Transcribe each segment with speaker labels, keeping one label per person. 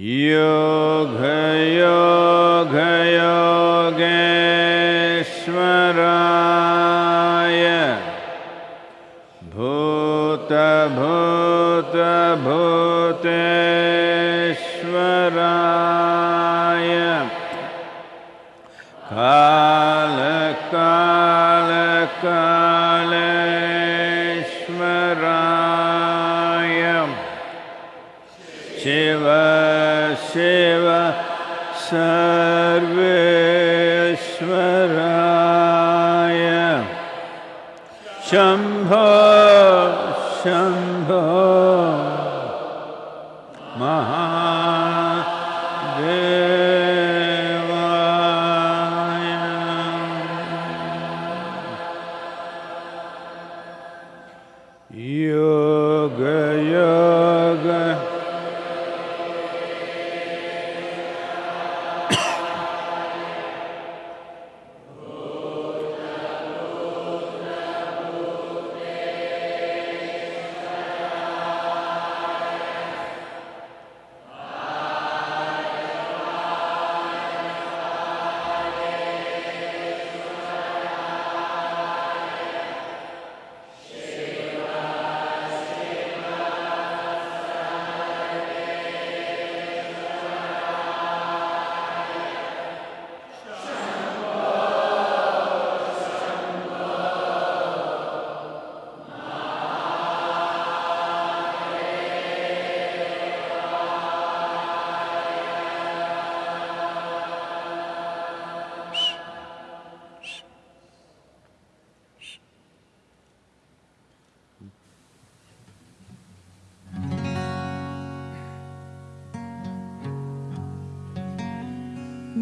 Speaker 1: Yoga.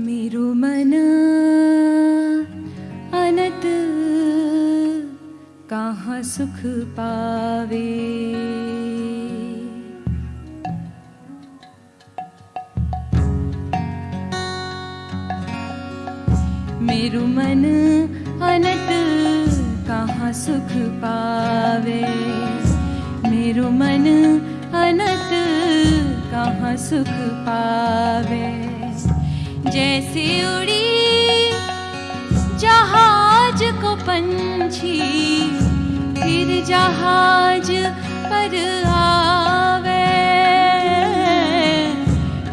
Speaker 2: मे मन कहाँ सुख पावे? मेरु मन अनत कहाँ सुख पावे? मेरु मन अनत कहाँ सुख पावे? जैसे उड़ी, जहाज़ को पंछी, फिर जहाज़ पर आवे।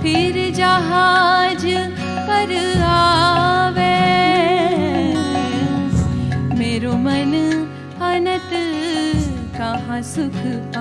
Speaker 2: फिर जहाज़ पर आवे। मेरो मन अनत, कहाँ सुख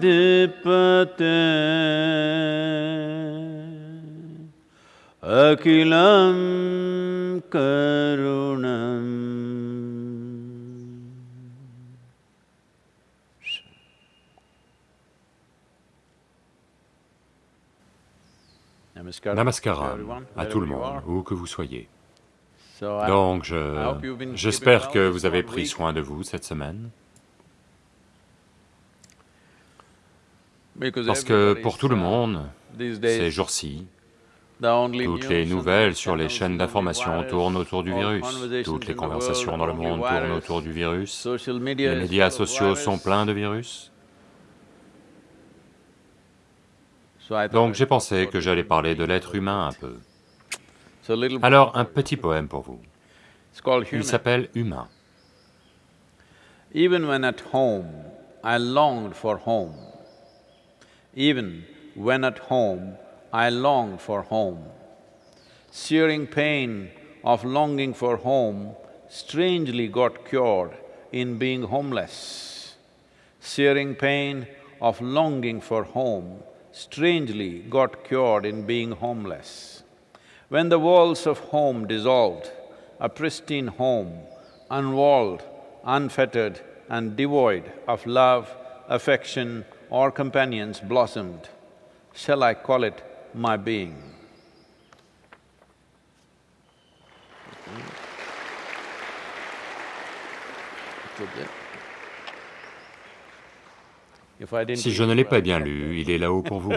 Speaker 1: समयाद्धिपते अखिलं करुणम्
Speaker 3: Namaskaram à tout le monde, où que vous soyez.
Speaker 1: Donc,
Speaker 3: Donc, je- j'espère que vous avez pris soin de vous cette semaine, Parce que pour tout le monde, ces jours-ci, toutes les nouvelles sur les chaînes d'information tournent autour du virus, toutes les conversations dans le monde tournent autour du virus, les médias sociaux sont pleins de virus, donc j'ai pensé que j'allais parler de l'être humain un peu. Alors, un petit poème pour vous, il s'appelle Humain.
Speaker 1: Even when at home, I longed for home. Even when at home, I longed for home. Searing pain of longing for home strangely got cured in being homeless. Searing pain of longing for home strangely got cured in being homeless. When the walls of home dissolved, a pristine home, unwalled, unfettered and devoid of love, affection or companions blossomed, shall I call it my being? If I didn't
Speaker 3: Si je ne l'ai pas bien lu, il est là-haut pour vous.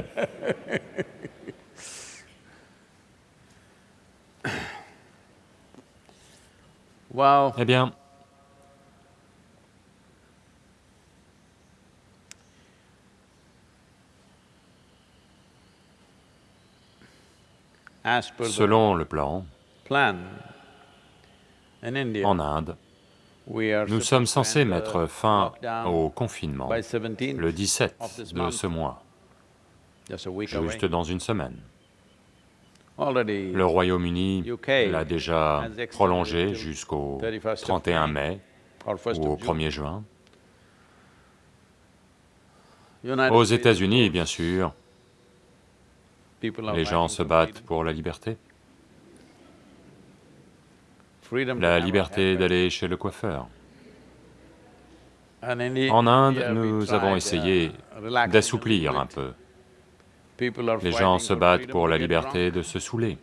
Speaker 3: Eh bien, selon le plan, en Inde, nous sommes censés mettre fin au confinement
Speaker 1: by 17th,
Speaker 3: le 17
Speaker 1: of this
Speaker 3: de ce mois, juste dans une semaine. Le Royaume-Uni l'a déjà prolongé jusqu'au
Speaker 1: 31st of
Speaker 3: 31
Speaker 1: May
Speaker 3: mai ou au
Speaker 1: of June.
Speaker 3: 1er juin. Aux États-Unis, bien sûr, les gens se battent pour la liberté. La liberté d'aller chez le coiffeur. En Inde, nous avons essayé
Speaker 1: uh, a
Speaker 3: d'assouplir un peu. Les gens se battent pour la liberté de se saouler.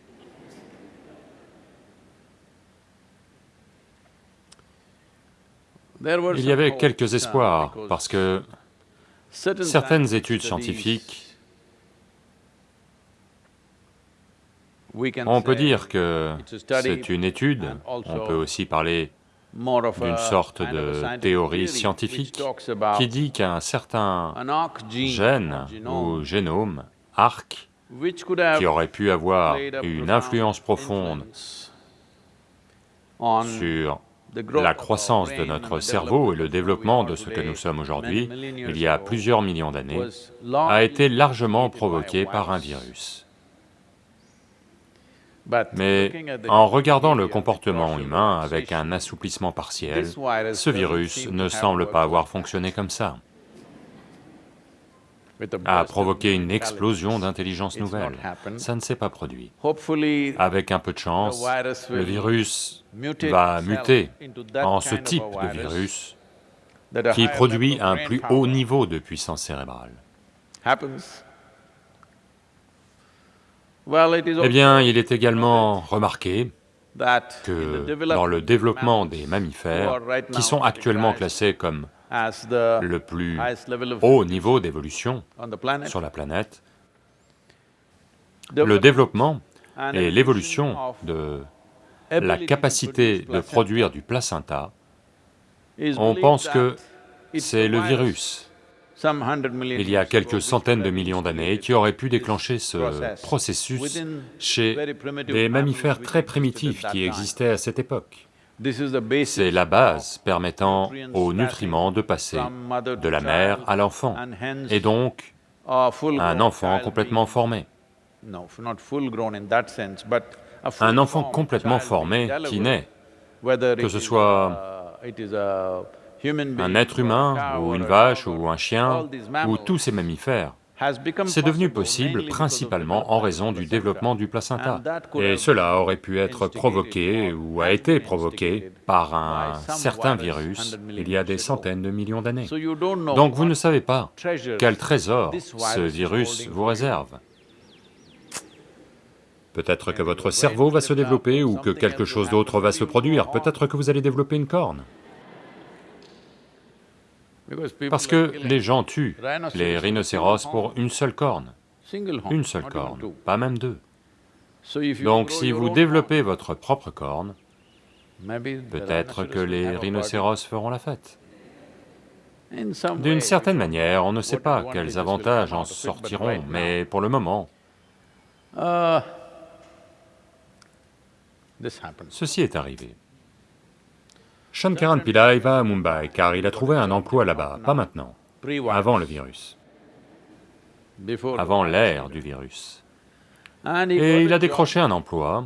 Speaker 3: Il y avait quelques
Speaker 1: uh,
Speaker 3: espoirs, parce que
Speaker 1: certain
Speaker 3: certaines études scientifiques, on peut dire que c'est une étude, on peut aussi parler d'une sorte de théorie scientifique qui dit qu'un certain gène ou génome, arc, qui aurait pu avoir une influence profonde sur la croissance de notre cerveau et le développement de ce que nous sommes aujourd'hui, il y a plusieurs millions d'années, a été largement provoqué par un virus. Mais en regardant le comportement humain avec un assouplissement partiel, ce virus ne semble pas avoir fonctionné comme ça a provoqué une explosion d'intelligence nouvelle. Ça ne s'est pas produit. Avec un peu de chance, le virus va muter en ce type de virus qui produit un plus haut niveau de puissance cérébrale. Eh bien, il est également remarqué que dans le développement des mammifères, qui sont actuellement classés comme le plus haut niveau d'évolution sur la planète, le développement et l'évolution de la capacité de produire du placenta, on pense que c'est le virus, il y a quelques centaines de millions d'années, qui aurait pu déclencher ce processus chez des mammifères très primitifs qui existaient à cette époque. C'est la base permettant aux nutriments de passer de la mère à l'enfant, et donc un enfant complètement formé. Un enfant complètement formé qui naît, que ce soit un être humain, ou une vache, ou un chien, ou tous ces mammifères, c'est devenu possible principalement en raison du développement du placenta. Et cela aurait pu être provoqué ou a été provoqué par un certain virus il y a des centaines de millions d'années. Donc vous ne savez pas quel trésor ce virus vous réserve. Peut-être que votre cerveau va se développer ou que quelque chose d'autre va se produire, peut-être que vous allez développer une corne. Parce que les gens tuent les rhinocéros pour une seule corne, une seule corne, pas même deux. Donc si vous développez votre propre corne, peut-être que les rhinocéros feront la fête. D'une certaine manière, on ne sait pas quels avantages en sortiront, mais pour le moment, ceci est arrivé. Shankaran Pillai va à Mumbai car il a trouvé un emploi là-bas, pas maintenant, avant le virus, avant l'ère du virus. Et il a décroché un emploi,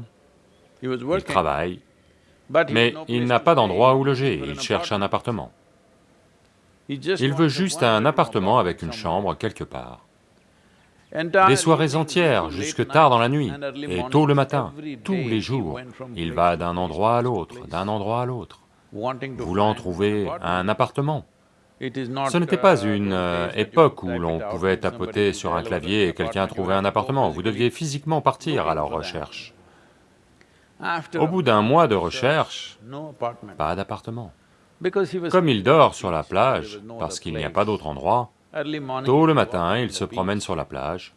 Speaker 3: il travaille, mais il n'a pas d'endroit où loger, il cherche un appartement. Il veut juste un appartement avec une chambre quelque part. Des soirées entières, jusque tard dans la nuit, et tôt le matin, tous les jours, il va d'un endroit à l'autre, d'un endroit à l'autre voulant trouver un appartement. Ce n'était pas une euh, époque où l'on pouvait tapoter sur un clavier et quelqu'un trouvait un appartement, vous deviez physiquement partir à leur recherche. Au bout d'un mois de recherche, pas d'appartement. Comme il dort sur la plage, parce qu'il n'y a pas d'autre endroit, tôt le matin, il se promène sur la plage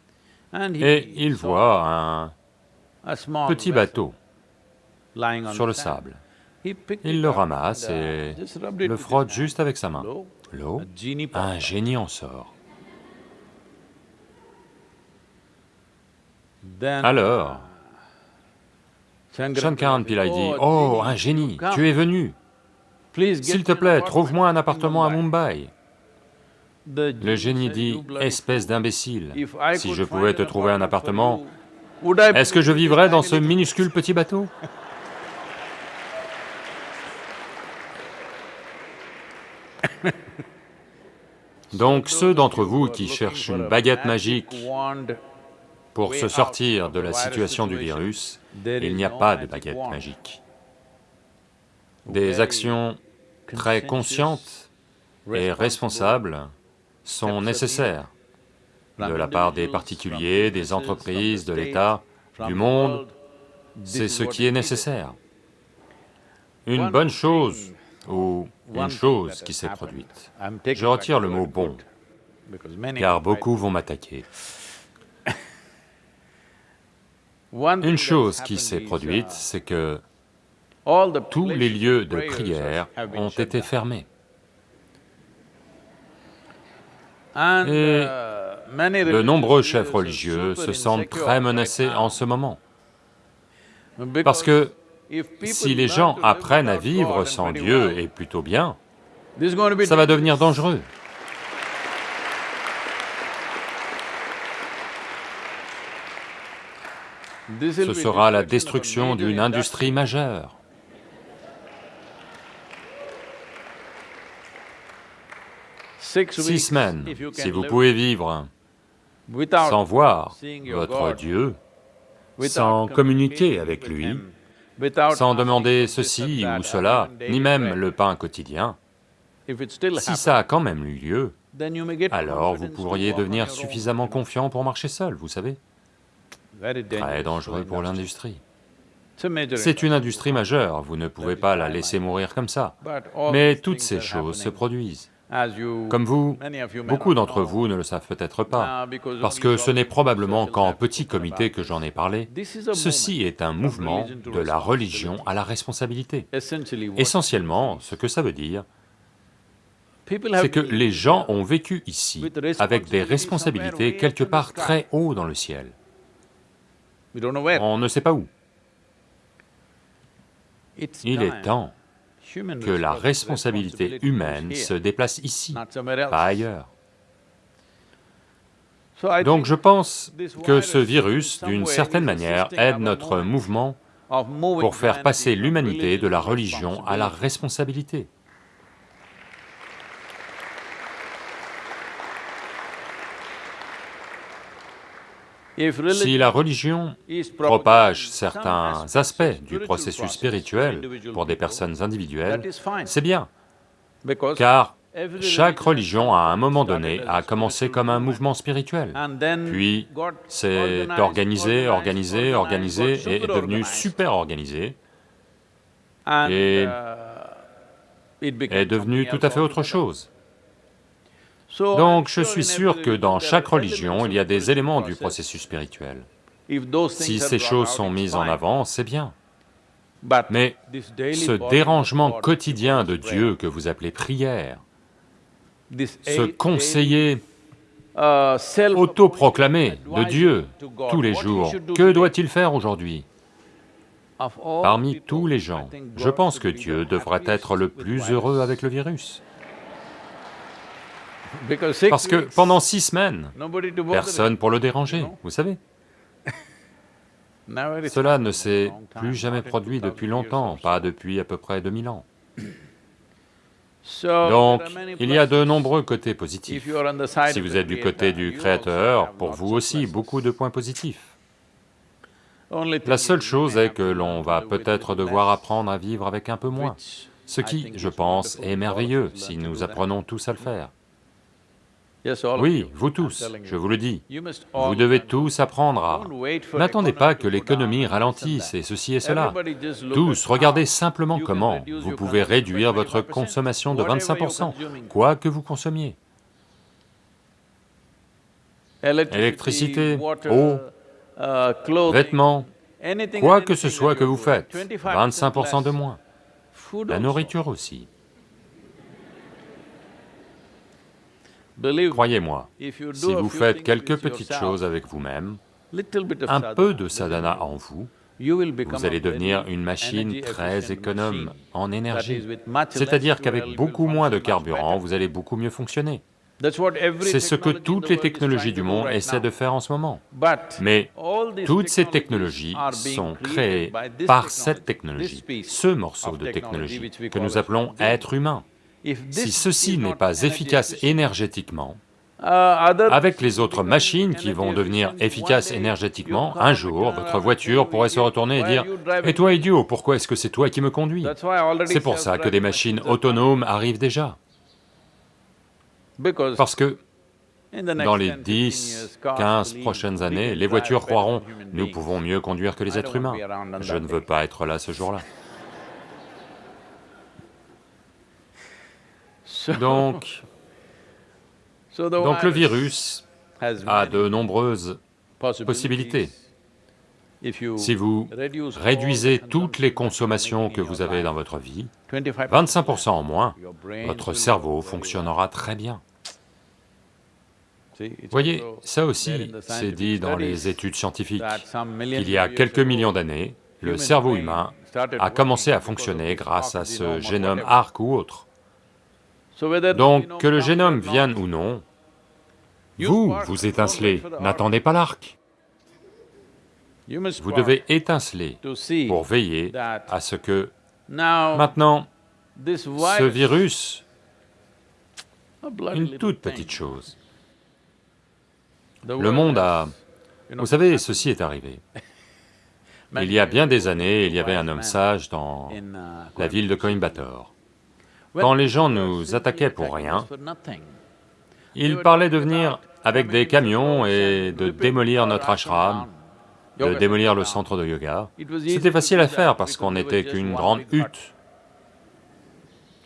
Speaker 3: et il voit un petit bateau sur le sable. Il le ramasse et le frotte juste avec sa main. L'eau, un génie en sort. Alors, Shankaran Pillai dit, « Oh, un génie, tu es venu. S'il te plaît, trouve-moi un appartement à Mumbai. » Le génie dit, « Espèce d'imbécile, si je pouvais te trouver un appartement, est-ce que je vivrais dans ce minuscule petit bateau ?» Donc ceux d'entre vous qui cherchent une baguette magique pour se sortir de la situation du virus, il n'y a pas de baguette magique. Des actions très conscientes et responsables sont nécessaires de la part des particuliers, des entreprises, de l'État, du monde, c'est ce qui est nécessaire. Une bonne chose ou une chose qui s'est produite. Je retire le mot « bon », car beaucoup vont m'attaquer. Une chose qui s'est produite, c'est que tous les lieux de prière ont été fermés. Et de nombreux chefs religieux se sentent très menacés en ce moment. Parce que si les gens apprennent à vivre sans Dieu et plutôt bien, ça va devenir dangereux. Ce sera la destruction d'une industrie majeure. Six semaines, si vous pouvez vivre sans voir votre Dieu, sans communiquer avec lui, sans demander ceci ou cela, ni même le pain quotidien, si ça a quand même eu lieu, alors vous pourriez devenir suffisamment confiant pour marcher seul, vous savez. Très dangereux pour l'industrie. C'est une industrie majeure, vous ne pouvez pas la laisser mourir comme ça. Mais toutes ces choses se produisent. Comme vous, beaucoup d'entre vous ne le savent peut-être pas, parce que ce n'est probablement qu'en petit comité que j'en ai parlé. Ceci est un mouvement de la religion à la responsabilité. Essentiellement, ce que ça veut dire, c'est que les gens ont vécu ici avec des responsabilités quelque part très haut dans le ciel. On ne sait pas où. Il est temps que la responsabilité humaine se déplace ici, pas ailleurs. Donc je pense que ce virus, d'une certaine manière, aide notre mouvement pour faire passer l'humanité de la religion à la responsabilité. Si la religion propage certains aspects du processus spirituel pour des personnes individuelles, c'est bien, car chaque religion, à un moment donné, a commencé comme un mouvement spirituel, puis s'est organisé, organisé, organisé, et est devenu super organisé, et est devenu tout à fait autre chose. Donc je suis sûr que dans chaque religion, il y a des éléments du processus spirituel. Si ces choses sont mises en avant, c'est bien. Mais ce dérangement quotidien de Dieu que vous appelez prière, ce conseiller autoproclamé de Dieu tous les jours, que doit-il faire aujourd'hui? Parmi tous les gens, je pense que Dieu devrait être le plus heureux avec le virus. Parce que pendant six semaines, personne pour le déranger, vous savez. Cela ne s'est plus jamais produit depuis longtemps, pas depuis à peu près 2000 ans. Donc, il y a de nombreux côtés positifs. Si vous êtes du côté du Créateur, pour vous aussi, beaucoup de points positifs. La seule chose est que l'on va peut-être devoir apprendre à vivre avec un peu moins, ce qui, je pense, est merveilleux si nous apprenons tous à le faire. Oui, vous tous, je vous le dis, vous devez tous apprendre à... N'attendez pas que l'économie ralentisse et ceci et cela. Tous, regardez simplement comment vous pouvez réduire votre consommation de 25%, quoi que vous consommiez. Électricité, eau, uh, vêtements, quoi que ce soit que vous faites, 25% de moins. La nourriture aussi. Croyez-moi, si vous faites quelques petites choses avec vous-même, un peu de sadhana en vous, vous allez devenir une machine très économe en énergie. C'est-à-dire qu'avec beaucoup moins de carburant, vous allez beaucoup mieux fonctionner. C'est ce que toutes les technologies du monde essaient de faire en ce moment. Mais toutes ces technologies sont créées par cette technologie, ce morceau de technologie que nous appelons être humain. Si ceci n'est pas efficace énergétiquement, uh, avec les autres machines qui vont devenir efficaces énergétiquement, un jour, votre voiture pourrait se retourner et dire « Et toi idiot, pourquoi est-ce que c'est toi qui me conduis ?» C'est pour ça que des machines autonomes arrivent déjà. Parce que dans les 10, 15 prochaines années, les voitures croiront « nous pouvons mieux conduire que les êtres humains ». Je ne veux pas être là ce jour-là. Donc, donc le virus a de nombreuses possibilités. Si vous réduisez toutes les consommations que vous avez dans votre vie, 25% en moins, votre cerveau fonctionnera très bien. Voyez, ça aussi, c'est dit dans les études scientifiques, qu'il y a quelques millions d'années, le cerveau humain a commencé à fonctionner grâce à ce génome ARC ou autre. Donc, que le génome vienne ou non, vous, vous étincelez, n'attendez pas l'arc. Vous devez étinceler pour veiller à ce que, maintenant, ce virus, une toute petite chose, le monde a... Vous savez, ceci est arrivé. Il y a bien des années, il y avait un homme sage dans la ville de Coimbatore. Quand les gens nous attaquaient pour rien, il parlait de venir avec des camions et de démolir notre ashram, de démolir le centre de yoga. C'était facile à faire parce qu'on n'était qu'une grande hutte.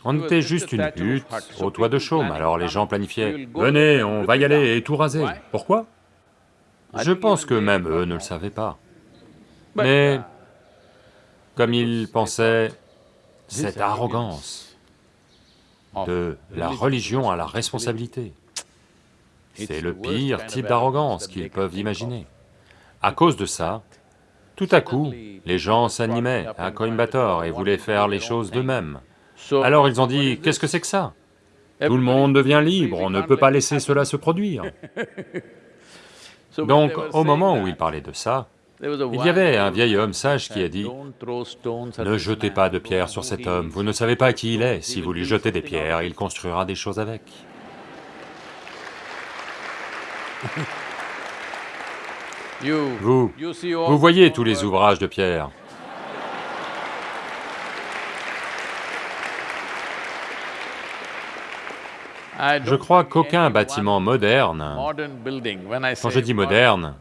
Speaker 3: On était juste une hutte au toit de chaume, alors les gens planifiaient, « Venez, on va y aller et tout raser. » Pourquoi? Je pense que même eux ne le savaient pas. Mais comme ils pensaient, cette arrogance de la religion à la responsabilité, c'est le pire type d'arrogance qu'ils peuvent imaginer. À cause de ça, tout à coup, les gens s'animaient à Coimbatore et voulaient faire les choses d'eux-mêmes. Alors ils ont dit, qu'est-ce que c'est que ça? Tout le monde devient libre, on ne peut pas laisser cela se produire. Donc, au moment où ils parlaient de ça, il y avait un vieil homme sage qui a dit, « Ne jetez pas de pierres sur cet homme, vous ne savez pas qui il est, si vous lui jetez des pierres, il construira des choses avec. » Vous, vous voyez tous les ouvrages de pierre. Je crois qu'aucun bâtiment moderne, quand je dis moderne,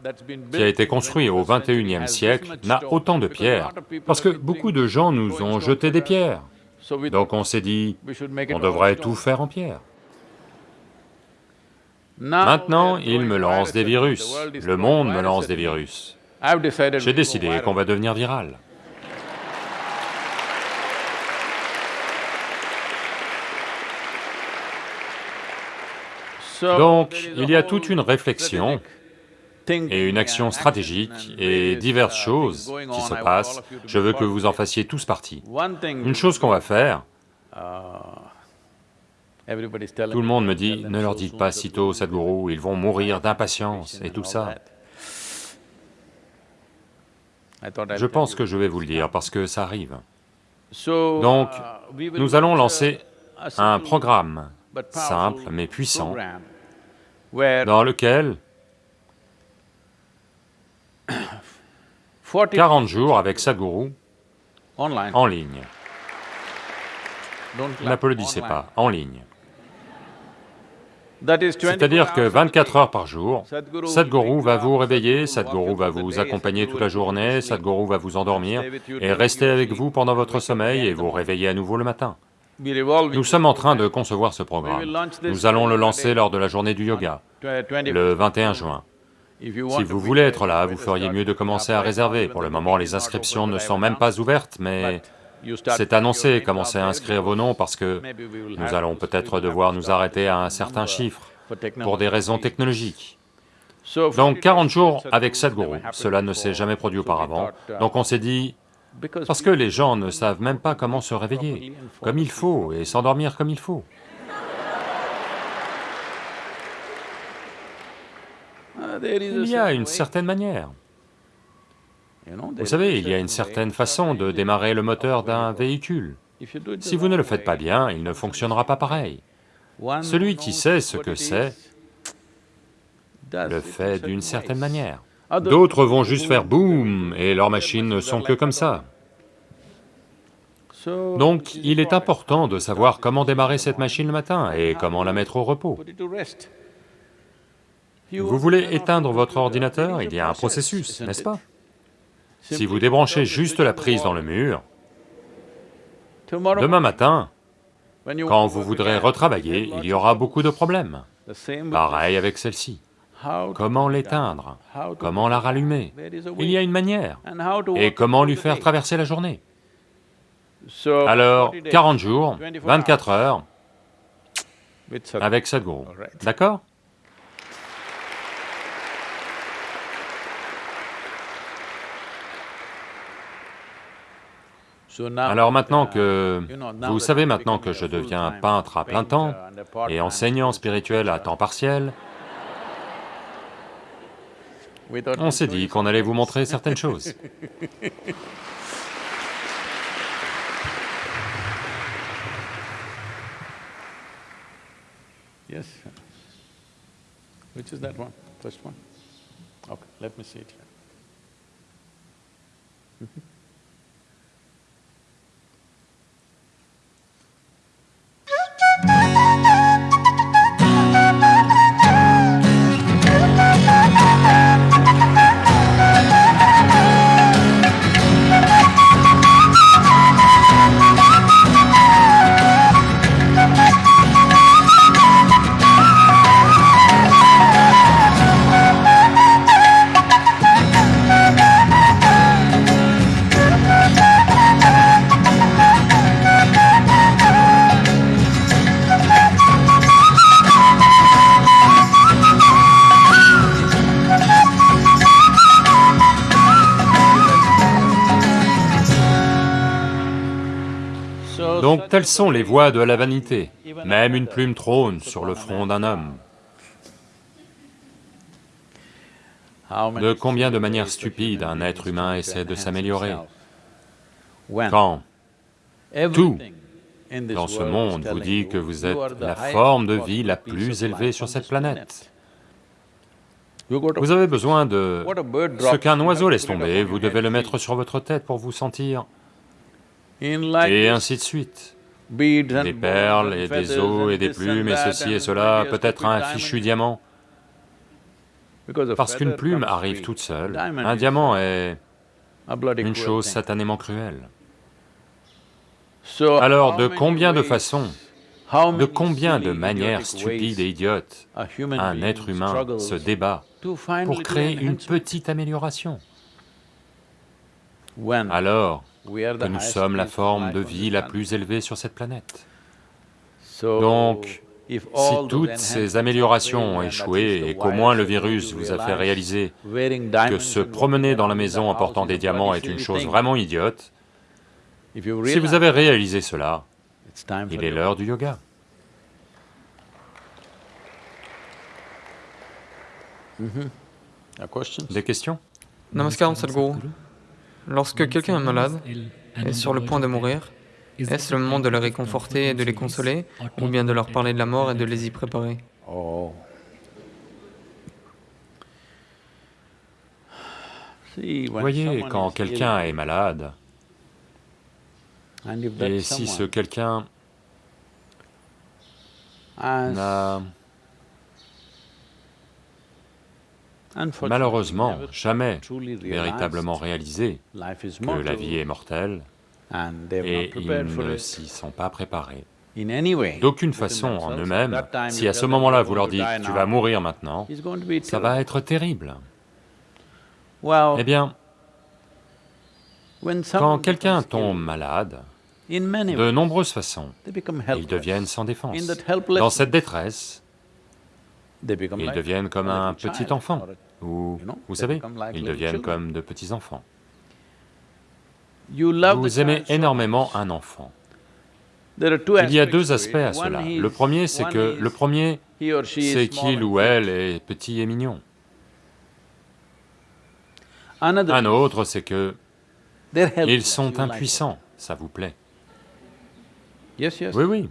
Speaker 3: qui a été construit au 21e siècle, n'a autant de pierres, parce que beaucoup de gens nous ont jeté des pierres. Donc on s'est dit, on devrait tout faire en pierre. Maintenant, il me lance des virus, le monde me lance des virus. J'ai décidé qu'on va devenir viral. Donc, il y a toute une réflexion et une action stratégique et diverses choses qui se passent, je veux que vous en fassiez tous partie. Une chose qu'on va faire, tout le monde me dit, ne leur dites pas sitôt, Sadhguru, ils vont mourir d'impatience et tout ça. Je pense que je vais vous le dire parce que ça arrive. Donc, nous allons lancer un programme simple mais puissant, dans lequel 40 jours avec Sadhguru en ligne. N'applaudissez pas, en ligne. C'est-à-dire que 24 heures par jour, Sadhguru va vous réveiller, Sadhguru va vous accompagner toute la journée, Sadhguru va vous endormir et rester avec vous pendant votre sommeil et vous réveiller à nouveau le matin. Nous sommes en train de concevoir ce programme. Nous allons le lancer lors de la journée du yoga, le 21 juin. Si vous voulez être là, vous feriez mieux de commencer à réserver. Pour le moment, les inscriptions ne sont même pas ouvertes, mais c'est annoncé, commencez à inscrire vos noms parce que nous allons peut-être devoir nous arrêter à un certain chiffre pour des raisons technologiques. Donc 40 jours avec Sadhguru, cela ne s'est jamais produit auparavant, donc on s'est dit, parce que les gens ne savent même pas comment se réveiller comme il faut et s'endormir comme il faut. Il y a une certaine manière. Vous savez, il y a une certaine façon de démarrer le moteur d'un véhicule. Si vous ne le faites pas bien, il ne fonctionnera pas pareil. Celui qui sait ce que c'est, le fait d'une certaine manière. D'autres vont juste faire boum, et leurs machines ne sont que comme ça. Donc, il est important de savoir comment démarrer cette machine le matin et comment la mettre au repos. Vous voulez éteindre votre ordinateur, il y a un processus, n'est-ce pas? Si vous débranchez juste la prise dans le mur, demain matin, quand vous voudrez retravailler, il y aura beaucoup de problèmes. Pareil avec celle-ci. Comment l'éteindre Comment la rallumer? Il y a une manière. Et comment lui faire traverser la journée? Alors, 40 jours, 24 heures, avec Sadhguru, d'accord? Alors maintenant que... Vous savez maintenant que je deviens peintre à plein temps et enseignant spirituel à temps partiel, on s'est dit qu'on allait vous montrer certaines choses.
Speaker 1: Yes. Which is that one? First one? Okay, let me see it here. Mm -hmm.
Speaker 3: Donc telles sont les voies de la vanité, même une plume trône sur le front d'un homme. De combien de manières stupides un être humain essaie de s'améliorer? Quand? Tout dans ce monde vous dit que vous êtes la forme de vie la plus élevée sur cette planète. Vous avez besoin de... Ce qu'un oiseau laisse tomber, vous devez le mettre sur votre tête pour vous sentir et ainsi de suite. Des perles et des os et des plumes et ceci et cela, peut-être un fichu diamant. Parce qu'une plume arrive toute seule, un diamant est une chose satanément cruelle. Alors de combien de façons, de combien de manières stupides et idiotes un être humain se débat pour créer une petite amélioration? Alors, que nous sommes la forme de vie la plus élevée sur cette planète. Donc, si toutes ces améliorations ont échoué et qu'au moins le virus vous a fait réaliser que se promener dans la maison en portant des diamants est une chose vraiment idiote, si vous avez réalisé cela, il est l'heure du yoga. Mm-hmm. Des questions?
Speaker 4: Namaskar Sadhguru. Lorsque quelqu'un est malade, est sur le point de mourir, est-ce le moment de les réconforter et de les consoler, ou bien de leur parler de la mort et de les y préparer? Oh.
Speaker 3: Voyez, quand quelqu'un est malade, et si ce quelqu'un n'a malheureusement jamais véritablement réalisé que la vie est mortelle et ils ne s'y sont pas préparés. D'aucune façon en eux-mêmes, si à ce moment-là vous leur dites « tu vas mourir maintenant », ça va être terrible. Eh bien, quand quelqu'un tombe malade, de nombreuses façons, ils deviennent sans défense. Dans cette détresse, ils deviennent comme un petit enfant, ou, vous savez, ils deviennent comme de petits enfants. Vous aimez énormément un enfant. Il y a deux aspects à cela. Le premier, c'est que, le premier, c'est qu'il ou elle est petit et mignon. Un autre, c'est que ils sont impuissants, ça vous plaît. Oui, oui.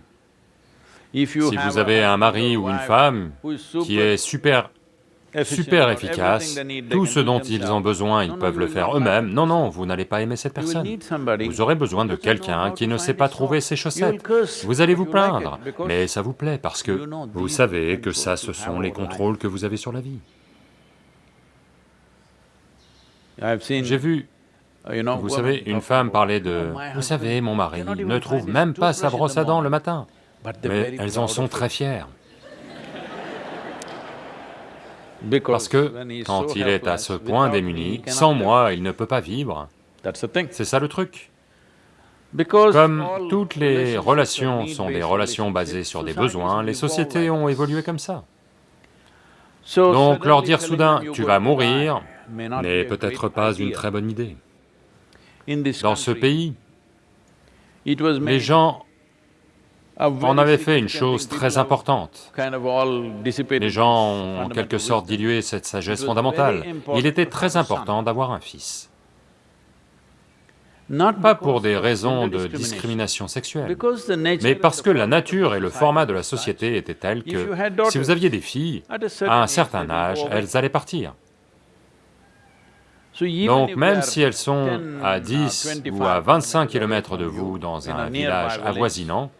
Speaker 3: Si vous avez un mari ou une femme qui est super super efficace, tout ce dont ils ont besoin, ils peuvent le faire eux-mêmes. Non, non, vous n'allez pas aimer cette personne. Vous aurez besoin de quelqu'un qui ne sait pas trouver ses chaussettes. Vous allez vous plaindre, mais ça vous plaît parce que vous savez que ça, ce sont les contrôles que vous avez sur la vie. J'ai vu, vous savez, une femme parler de... Vous savez, mon mari ne trouve même pas sa brosse à dents le matin, mais elles en sont très fières. Parce que quand il est à ce point démuni, sans moi, il ne peut pas vivre. C'est ça le truc. Comme toutes les relations sont des relations basées sur des besoins, les sociétés ont évolué comme ça. Donc leur dire soudain « tu vas mourir » n'est peut-être pas une très bonne idée. Dans ce pays, les gens en avaient fait une chose très importante. Les gens ont en quelque sorte dilué cette sagesse fondamentale. Il était très important d'avoir un fils. Pas pour des raisons de discrimination sexuelle, mais parce que la nature et le format de la société étaient tels que si vous aviez des filles, à un certain âge, elles allaient partir. Donc même si elles sont à 10 ou à 25 km de vous dans un village avoisinant,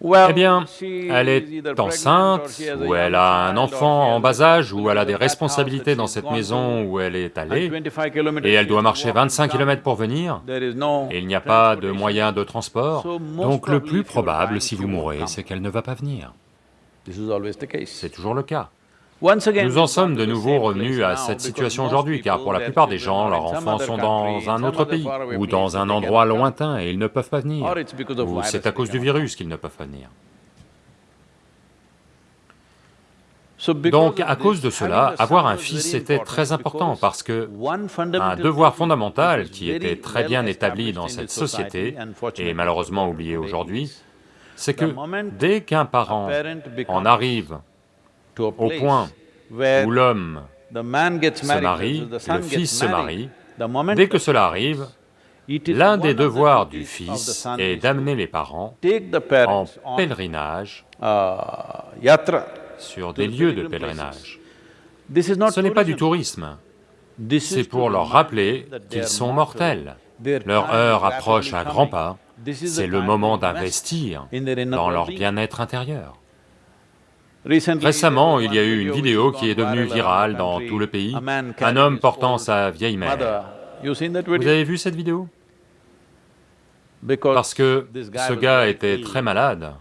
Speaker 3: eh bien, elle est enceinte, ou elle a un enfant en bas âge, ou elle a des responsabilités dans cette maison où elle est allée, et elle doit marcher 25 km pour venir, et il n'y a pas de moyen de transport, donc le plus probable, si vous mourrez, c'est qu'elle ne va pas venir. C'est toujours le cas. Nous en sommes de nouveau revenus à cette situation aujourd'hui, car pour la plupart des gens, leurs enfants sont dans un autre pays, ou dans un endroit lointain et ils ne peuvent pas venir, ou c'est à cause du virus qu'ils ne peuvent pas venir. Donc, à cause de cela, avoir un fils était très important parce que un devoir fondamental qui était très bien établi dans cette société, et malheureusement oublié aujourd'hui, c'est que dès qu'un parent en arrive au point où l'homme se marie, le fils se marie, dès que cela arrive, l'un des devoirs du fils est d'amener les parents en pèlerinage uh, sur des lieux de pèlerinage. Ce n'est pas du tourisme, c'est pour leur rappeler qu'ils sont mortels. Leur heure approche à grands pas, c'est le moment d'investir dans leur bien-être intérieur. Récemment, il y a eu une vidéo qui est devenue virale dans tout le pays, un homme portant sa vieille mère. Vous avez vu cette vidéo? Parce que ce gars était très malade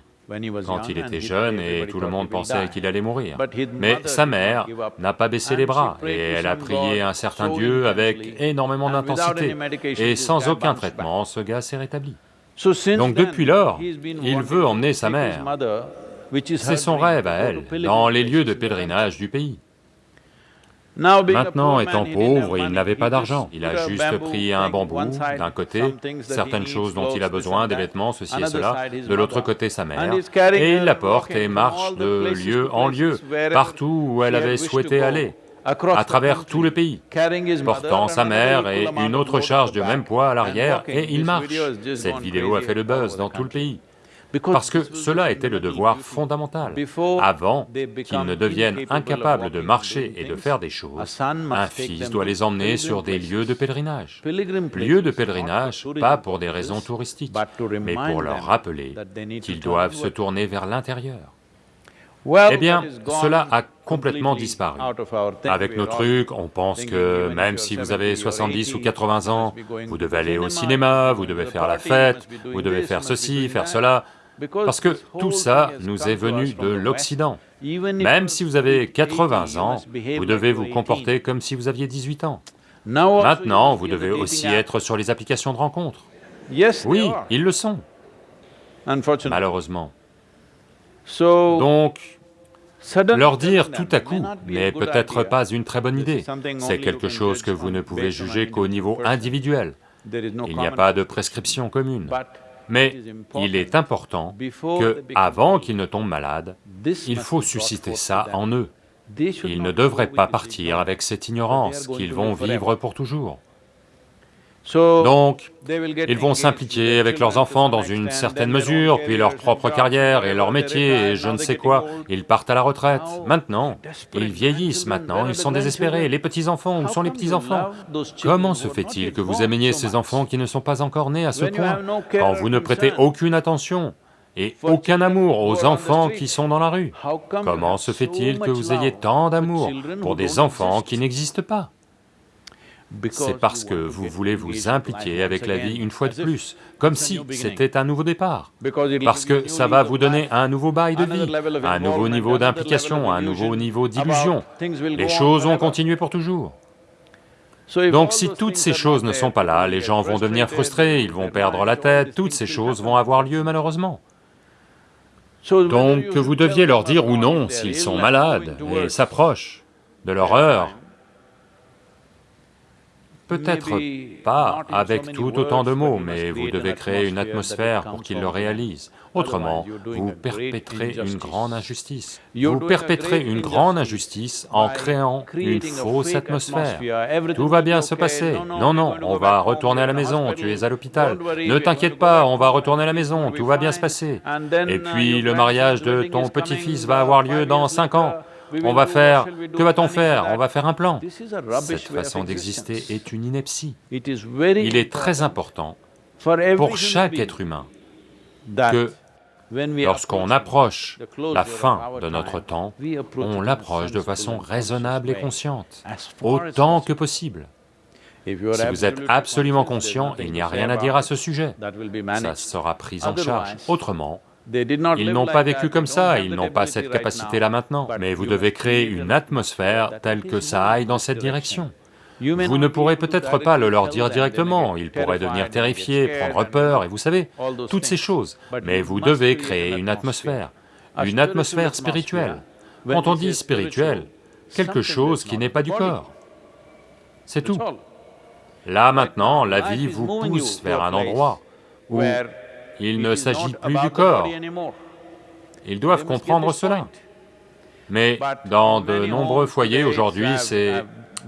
Speaker 3: quand il était jeune et tout le monde pensait qu'il allait mourir. Mais sa mère n'a pas baissé les bras et elle a prié un certain Dieu avec énormément d'intensité. et sans aucun traitement, ce gars s'est rétabli. Donc depuis lors, il veut emmener sa mère c'est son rêve à elle, dans les lieux de pèlerinage du pays. Maintenant, étant pauvre, il n'avait pas d'argent, il a juste pris un bambou d'un côté, certaines choses dont il a besoin, des vêtements, ceci et cela, de l'autre côté sa mère, et il la porte et marche de lieu en lieu, partout où elle avait souhaité aller, à travers tout le pays, portant sa mère et une autre charge de même poids à l'arrière, et il marche. Cette vidéo a fait le buzz dans tout le pays parce que cela était le devoir fondamental. Avant qu'ils ne deviennent incapables de marcher et de faire des choses, un fils doit les emmener sur des lieux de pèlerinage. Lieux de pèlerinage, pas pour des raisons touristiques, mais pour leur rappeler qu'ils doivent se tourner vers l'intérieur. Eh bien, cela a complètement disparu. Avec nos trucs, on pense que même si vous avez 70 ou 80 ans, vous devez aller au cinéma, vous devez faire la fête, vous devez faire ceci, faire cela, parce que tout ça nous est venu de l'Occident. Même si vous avez 80 ans, vous devez vous comporter comme si vous aviez 18 ans. Maintenant, vous devez aussi être sur les applications de rencontres. Oui, ils le sont, malheureusement. Donc, leur dire tout à coup n'est peut-être pas une très bonne idée. C'est quelque chose que vous ne pouvez juger qu'au niveau individuel. Il n'y a pas de prescription commune. Mais il est important que, avant qu'ils ne tombent malades, il faut susciter ça en eux. Ils ne devraient pas partir avec cette ignorance qu'ils vont vivre pour toujours. Donc, ils vont s'impliquer avec leurs enfants dans une certaine mesure, puis leur propre carrière et leur métier et je ne sais quoi, ils partent à la retraite. Maintenant, ils vieillissent maintenant, ils sont désespérés. Les petits-enfants, où sont les petits-enfants Comment se fait-il que vous aimiez ces enfants qui ne sont pas encore nés à ce point, quand vous ne prêtez aucune attention et aucun amour aux enfants qui sont dans la rue. Comment se fait-il que vous ayez tant d'amour pour des enfants qui n'existent pas? C'est parce que vous voulez vous impliquer avec la vie une fois de plus, comme si c'était un nouveau départ, parce que ça va vous donner un nouveau bail de vie, un nouveau niveau d'implication, un nouveau niveau d'illusion. Les choses vont continuer pour toujours. Donc si toutes ces choses ne sont pas là, les gens vont devenir frustrés, ils vont perdre la tête, toutes ces choses vont avoir lieu malheureusement. Donc que vous deviez leur dire ou non s'ils sont malades et s'approchent de leur heure, Peut-être pas avec tout autant de mots, mais vous devez créer une atmosphère pour qu'ils le réalisent. Autrement, vous perpétrez une grande injustice. Vous perpétrez une grande injustice en créant une fausse atmosphère. Tout va bien se passer. Non, non, on va retourner à la maison, tu es à l'hôpital. Ne t'inquiète pas, on va retourner à la maison, tout va bien se passer. Et puis le mariage de ton petit-fils va avoir lieu dans cinq ans. On va faire... Que va-t-on faire On va faire un plan. Cette façon d'exister est une ineptie. Il est très important pour chaque être humain que lorsqu'on approche la fin de notre temps, on l'approche de façon raisonnable et consciente, autant que possible. Si vous êtes absolument conscient, il n'y a rien à dire à ce sujet, ça sera pris en charge. Autrement, ils n'ont pas vécu comme ça, ils n'ont pas cette capacité-là maintenant, mais vous devez créer une atmosphère telle que ça aille dans cette direction. Vous ne pourrez peut-être pas le leur dire directement, ils pourraient devenir terrifiés, prendre peur, et vous savez, toutes ces choses, mais vous devez créer une atmosphère, une atmosphère spirituelle. Quand on dit spirituel, quelque chose qui n'est pas du corps, c'est tout. Là maintenant, la vie vous pousse vers un endroit où il ne s'agit plus du corps. Ils doivent comprendre cela. Mais dans de nombreux foyers aujourd'hui, c'est...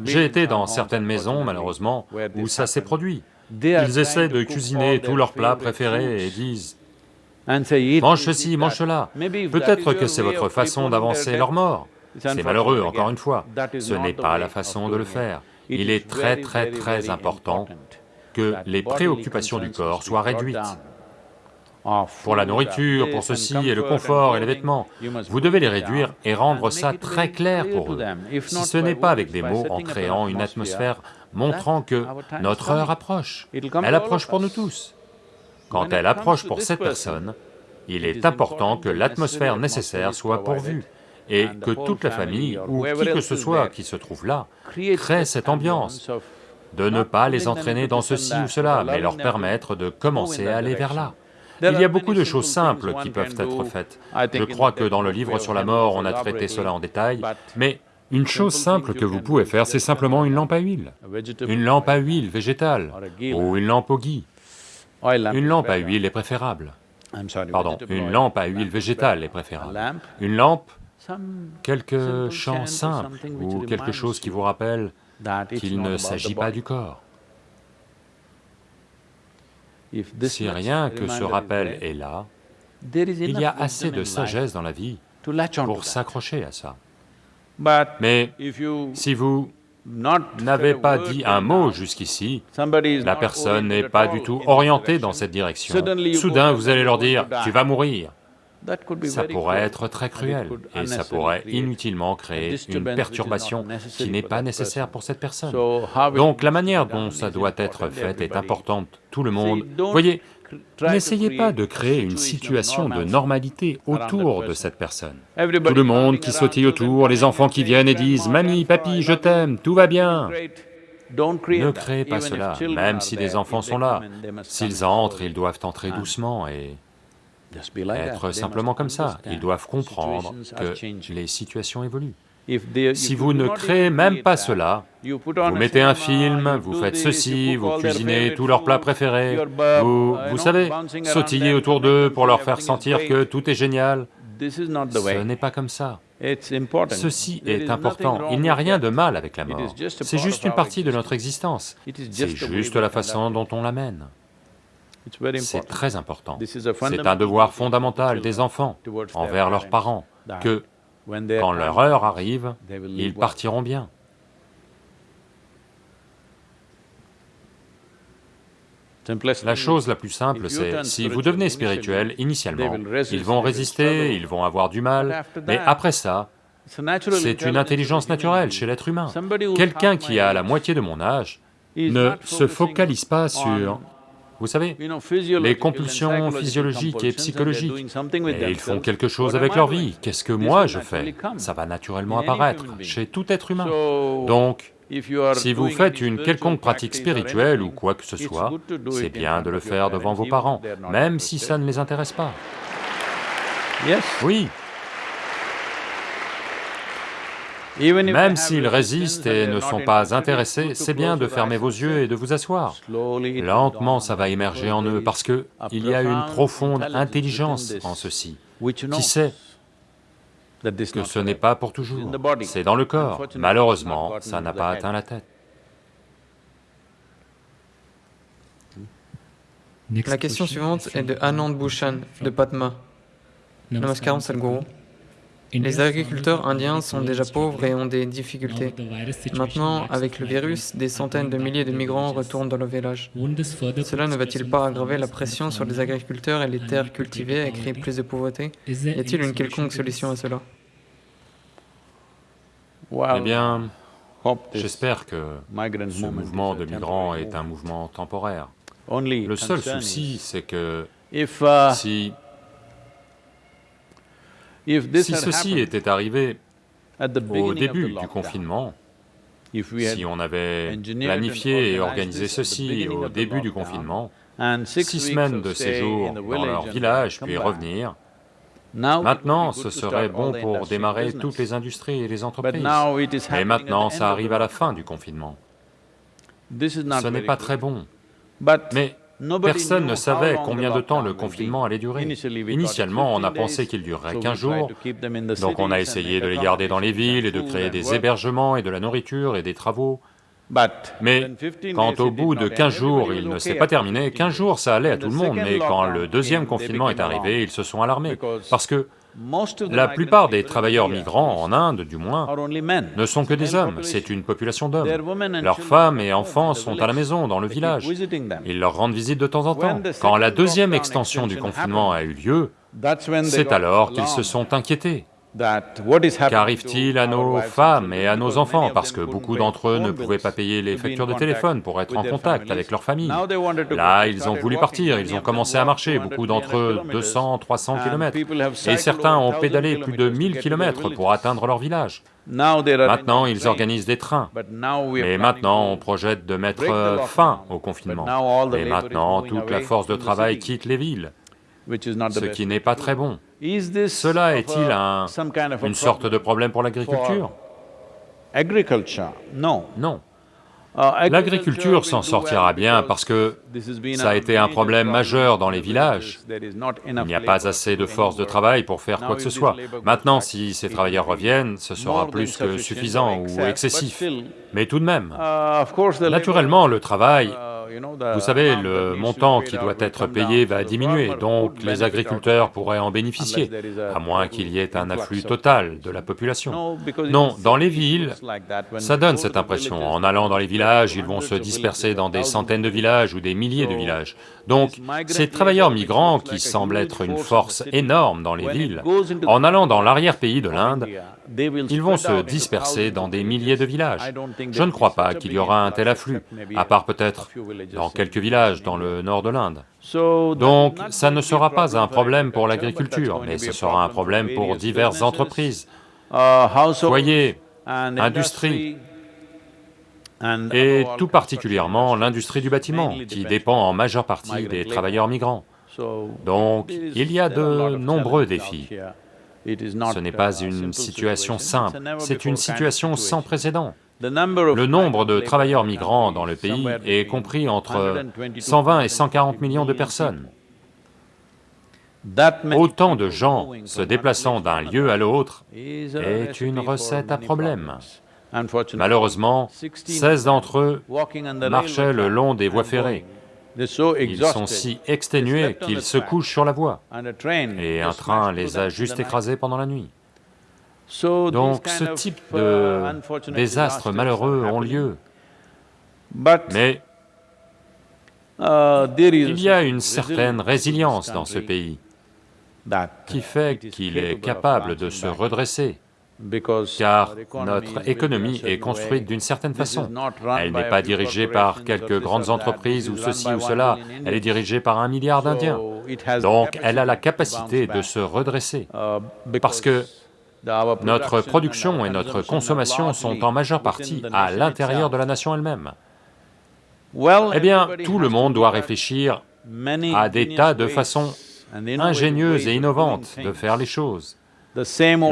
Speaker 3: J'ai été dans certaines maisons, malheureusement, où ça s'est produit. Ils essaient de cuisiner tous leurs plats préférés et disent « mange ceci, mange cela ». Peut-être que c'est votre façon d'avancer leur mort. C'est malheureux, encore une fois. Ce n'est pas la façon de le faire. Il est très très très important que les préoccupations du corps soient réduites pour la nourriture, pour ceci et le confort et les vêtements. Vous devez les réduire et rendre ça très clair pour eux. Si ce n'est pas avec des mots, en créant une atmosphère montrant que notre heure approche, elle approche pour nous tous. Quand elle approche pour cette personne, il est important que l'atmosphère nécessaire soit pourvue et que toute la famille, ou qui que ce soit qui se trouve là, crée cette ambiance, de ne pas les entraîner dans ceci ou cela, mais leur permettre de commencer à aller vers là. Il y a beaucoup de choses simples qui peuvent être faites. Je crois que dans le livre sur la mort, on a traité cela en détail, mais une chose simple que vous pouvez faire, c'est simplement une lampe à huile. Une lampe à huile végétale, ou une lampe au gui. Une lampe à huile est préférable. Pardon, une lampe à huile végétale est préférable. Une lampe, quelque chant simple, ou quelque chose qui vous rappelle qu'il ne s'agit pas du corps. Si rien que ce rappel est là, il y a assez de sagesse dans la vie pour s'accrocher à ça. Mais si vous n'avez pas dit un mot jusqu'ici, la personne n'est pas du tout orientée dans cette direction. Soudain, vous allez leur dire, tu vas mourir. Ça pourrait être très cruel, et ça pourrait inutilement créer une perturbation qui n'est pas nécessaire pour cette personne. Donc la manière dont ça doit être fait est importante, tout le monde. Voyez, n'essayez pas de créer une situation de normalité autour de cette personne. Tout le monde qui sautille autour, les enfants qui viennent et disent « Mamie, papy, je t'aime, tout va bien ». Ne créez pas cela, même si des enfants sont là. S'ils entrent, ils doivent entrer doucement et être simplement comme ça. Ils doivent comprendre que les situations évoluent. Si vous ne créez même pas cela, vous mettez un film, vous faites ceci, vous cuisinez tous leurs plats préférés, vous, vous savez, sautillez autour d'eux pour leur faire sentir que tout est génial, ce n'est pas comme ça. Ceci est important, il n'y a rien de mal avec la mort, c'est juste une partie de notre existence, c'est juste la façon dont on l'amène. C'est très important. C'est un devoir fondamental des enfants envers leurs parents, que, quand leur heure arrive, ils partiront bien. La chose la plus simple, c'est, si vous devenez spirituel, initialement, ils vont résister, ils vont avoir du mal, mais après ça, c'est une intelligence naturelle chez l'être humain. Quelqu'un qui a la moitié de mon âge ne se focalise pas sur vous savez, les compulsions physiologiques et psychologiques, et ils font quelque chose avec leur vie. Qu'est-ce que moi je fais? Ça va naturellement apparaître chez tout être humain. Donc, si vous faites une quelconque pratique spirituelle ou quoi que ce soit, c'est bien de le faire devant vos parents, même si ça ne les intéresse pas. Oui. Même s'ils résistent et ne sont pas intéressés, c'est bien de fermer vos yeux et de vous asseoir. Lentement, ça va émerger en eux, parce que il y a une profonde intelligence en ceci, qui sait que ce n'est pas pour toujours, c'est dans le corps. Malheureusement, ça n'a pas atteint la tête.
Speaker 4: La question suivante est de Anand Bhushan, de Patma. Namaskaram Sadhguru. Les agriculteurs indiens sont déjà pauvres et ont des difficultés. Maintenant, avec le virus, des centaines de milliers de migrants retournent dans le village. Cela ne va-t-il pas aggraver la pression sur les agriculteurs et les terres cultivées et créer plus de pauvreté? Y a-t-il une quelconque solution à cela?
Speaker 3: Eh bien, j'espère que ce mouvement de migrants est un mouvement temporaire. Le seul souci, c'est que uh, si si ceci était arrivé au début du confinement, si on avait planifié et organisé ceci au début du confinement, six semaines de séjour dans leur village, puis revenir, maintenant ce serait bon pour démarrer toutes les industries et les entreprises. Mais maintenant ça arrive à la fin du confinement. Ce n'est pas très bon. Mais Personne ne savait combien de temps le confinement allait durer. Initialement, on a pensé qu'il durerait 15 jours, donc on a essayé de les garder dans les villes et de créer des hébergements et de la nourriture et des travaux. Mais quand au bout de 15 jours, il ne s'est pas terminé, 15 jours ça allait à tout le monde, mais quand le deuxième confinement est arrivé, ils se sont alarmés, parce que la plupart des travailleurs migrants, en Inde du moins, ne sont que des hommes, c'est une population d'hommes. Leurs femmes et enfants sont à la maison, dans le village. Ils leur rendent visite de temps en temps. Quand la deuxième extension du confinement a eu lieu, c'est alors qu'ils se sont inquiétés. Qu'arrive-t-il à nos femmes et à nos enfants? Parce que beaucoup d'entre eux ne pouvaient pas payer les factures de téléphone pour être en contact avec leur famille. Là, ils ont voulu partir, ils ont commencé à marcher, beaucoup d'entre eux 200, 300 kilomètres. Et certains ont pédalé plus de 1000 kilomètres pour atteindre leur village. Maintenant, ils organisent des trains. Mais maintenant, on projette de mettre fin au confinement. Et maintenant, toute la force de travail quitte les villes, ce qui n'est pas très bon. Cela est-il un, une sorte de problème pour l'agriculture?
Speaker 1: Non.
Speaker 3: Uh, l'agriculture s'en sortira bien parce que ça a été un problème majeur dans les villages. Il n'y a pas assez de force de travail pour faire quoi que ce soit. Maintenant, si ces travailleurs reviennent, ce sera plus que suffisant ou excessif. Mais tout de même, uh, naturellement, le travail uh, vous savez, le montant qui doit être payé va diminuer, donc les agriculteurs pourraient en bénéficier, à moins qu'il y ait un afflux total de la population. Non, dans les villes, ça donne cette impression. En allant dans les villages, ils vont se disperser dans des centaines de villages ou des milliers de villages. Donc, ces travailleurs migrants, qui semblent être une force énorme dans les villes, en allant dans l'arrière-pays de l'Inde, ils vont se disperser dans des milliers de villages. Je ne crois pas qu'il y aura un tel afflux, à part peut-être dans quelques villages dans le nord de l'Inde. Donc, ça ne sera pas un problème pour l'agriculture, mais ce sera un problème pour diverses entreprises, foyers, industries, et tout particulièrement l'industrie du bâtiment, qui dépend en majeure partie des travailleurs migrants. Donc, il y a de nombreux défis. Ce n'est pas une situation simple, c'est une situation sans précédent. Le nombre de travailleurs migrants dans le pays est compris entre 120 et 140 millions de personnes. Autant de gens se déplaçant d'un lieu à l'autre est une recette à problème. Malheureusement, 16 d'entre eux marchaient le long des voies ferrées. Ils sont si exténués qu'ils se couchent sur la voie, et un train les a juste écrasés pendant la nuit. Donc ce type de désastres malheureux ont lieu. Mais il y a une certaine résilience dans ce pays qui fait qu'il est capable de se redresser car notre économie est construite d'une certaine façon. Elle n'est pas dirigée par quelques grandes entreprises ou ceci ou cela, elle est dirigée par un milliard d'Indiens. Donc elle a la capacité de se redresser, parce que notre production et notre consommation sont en majeure partie à l'intérieur de la nation elle-même. Eh bien, tout le monde doit réfléchir à des tas de façons ingénieuses et innovantes de faire les choses.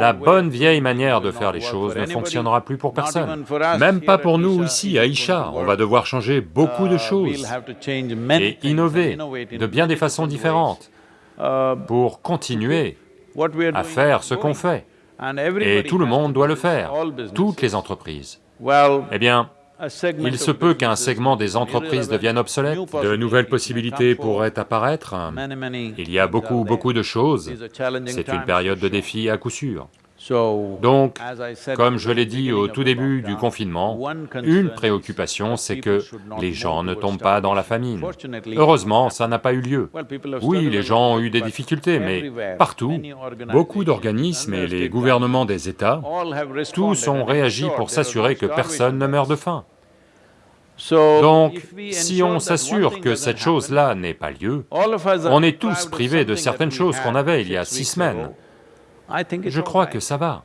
Speaker 3: La bonne vieille manière de faire les choses ne fonctionnera plus pour personne, même pas pour nous ici à Isha. On va devoir changer beaucoup de uh, choses et innover de bien des façons différentes uh, pour continuer à faire ce qu'on fait. Et tout le monde doit le faire, toutes les entreprises. Eh bien, il se peut qu'un segment des entreprises devienne obsolète, de nouvelles possibilités pourraient apparaître, il y a beaucoup, beaucoup de choses, c'est une période de défi à coup sûr. Donc, comme je l'ai dit au tout début du confinement, une préoccupation, c'est que les gens ne tombent pas dans la famine. Heureusement, ça n'a pas eu lieu. Oui, les gens ont eu des difficultés, mais partout, beaucoup d'organismes et les gouvernements des États, tous ont réagi pour s'assurer que personne ne meurt de faim. Donc, si on s'assure que cette chose-là n'ait pas lieu, on est tous privés de certaines choses qu'on avait il y a six semaines. Je crois que ça va.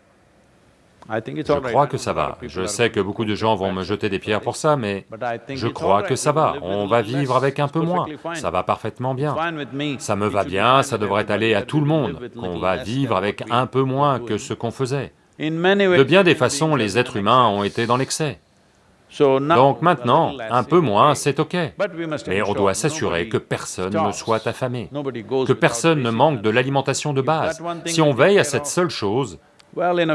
Speaker 3: Je crois que ça va. Je sais que beaucoup de gens vont me jeter des pierres pour ça, mais je crois que ça va. On va vivre avec un peu moins. Ça va parfaitement bien. Ça me va bien, ça devrait aller à tout le monde, qu'on va vivre avec un peu moins que ce qu'on faisait. De bien des façons, les êtres humains ont été dans l'excès. Donc maintenant, un peu moins, c'est ok. Mais on doit s'assurer que personne ne soit affamé, que personne ne manque de l'alimentation de base. Si on veille à cette seule chose,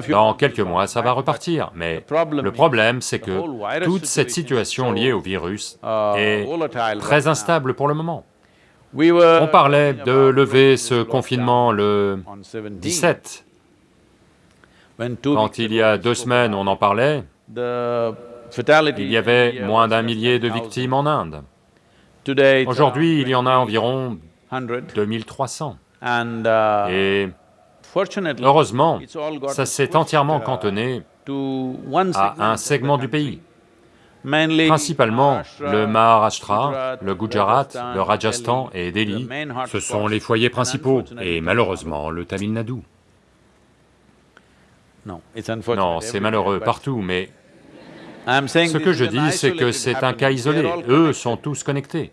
Speaker 3: dans quelques mois, ça va repartir, mais le problème, c'est que toute cette situation liée au virus uh, est très instable pour le moment. On parlait de lever ce confinement le 17. Quand il y a deux semaines, on en parlait, il y avait moins d'un millier de victimes en Inde. Aujourd'hui, il y en a environ 2300. Uh, Et heureusement, ça s'est entièrement cantonné à un segment du pays. Principalement le Maharashtra, le Gujarat, le Rajasthan et Delhi, ce sont les foyers principaux, et malheureusement le Tamil Nadu. Non, c'est malheureux partout, mais ce que je dis, c'est que c'est un cas isolé, eux sont tous connectés.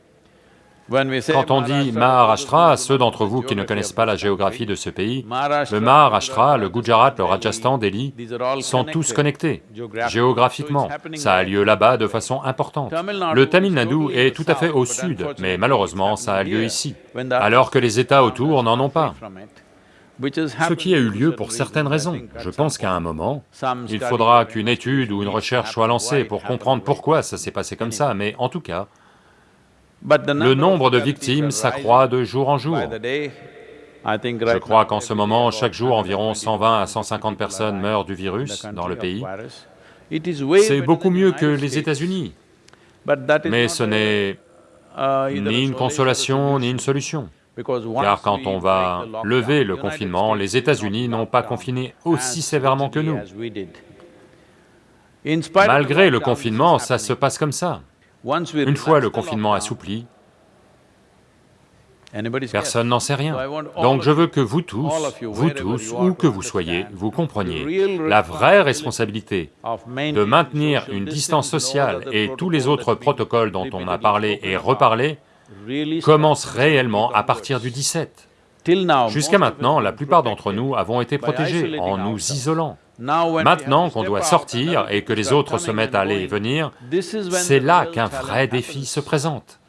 Speaker 3: Quand on dit Maharashtra, ceux d'entre vous qui ne connaissent pas la géographie de ce pays, le Maharashtra, le Gujarat, le Rajasthan, Delhi, sont tous connectés, géographiquement. Ça a lieu là-bas de façon importante. Le Tamil Nadu est tout à fait au sud, mais malheureusement ça a lieu ici, alors que les États autour n'en ont pas ce qui a eu lieu pour certaines raisons. Je pense qu'à un moment, il faudra qu'une étude ou une recherche soit lancée pour comprendre pourquoi ça s'est passé comme ça, mais en tout cas, le nombre de victimes s'accroît de jour en jour. Je crois qu'en ce moment, chaque jour, environ 120 à 150 personnes meurent du virus dans le pays. C'est beaucoup mieux que les États-Unis, mais ce n'est ni une consolation ni une solution. Car quand on va lever le confinement, les États-Unis n'ont pas confiné aussi sévèrement que nous. Malgré le confinement, ça se passe comme ça. Une fois le confinement assoupli, personne n'en sait rien. Donc je veux que vous tous, vous tous, où que vous soyez, vous compreniez la vraie responsabilité de maintenir une distance sociale et tous les autres protocoles dont on a parlé et reparlé commence réellement à partir du 17. Jusqu'à maintenant, la plupart d'entre nous avons été protégés en nous isolant. Maintenant qu'on doit sortir et que les autres se mettent à aller et venir, c'est là qu'un vrai défi se présente.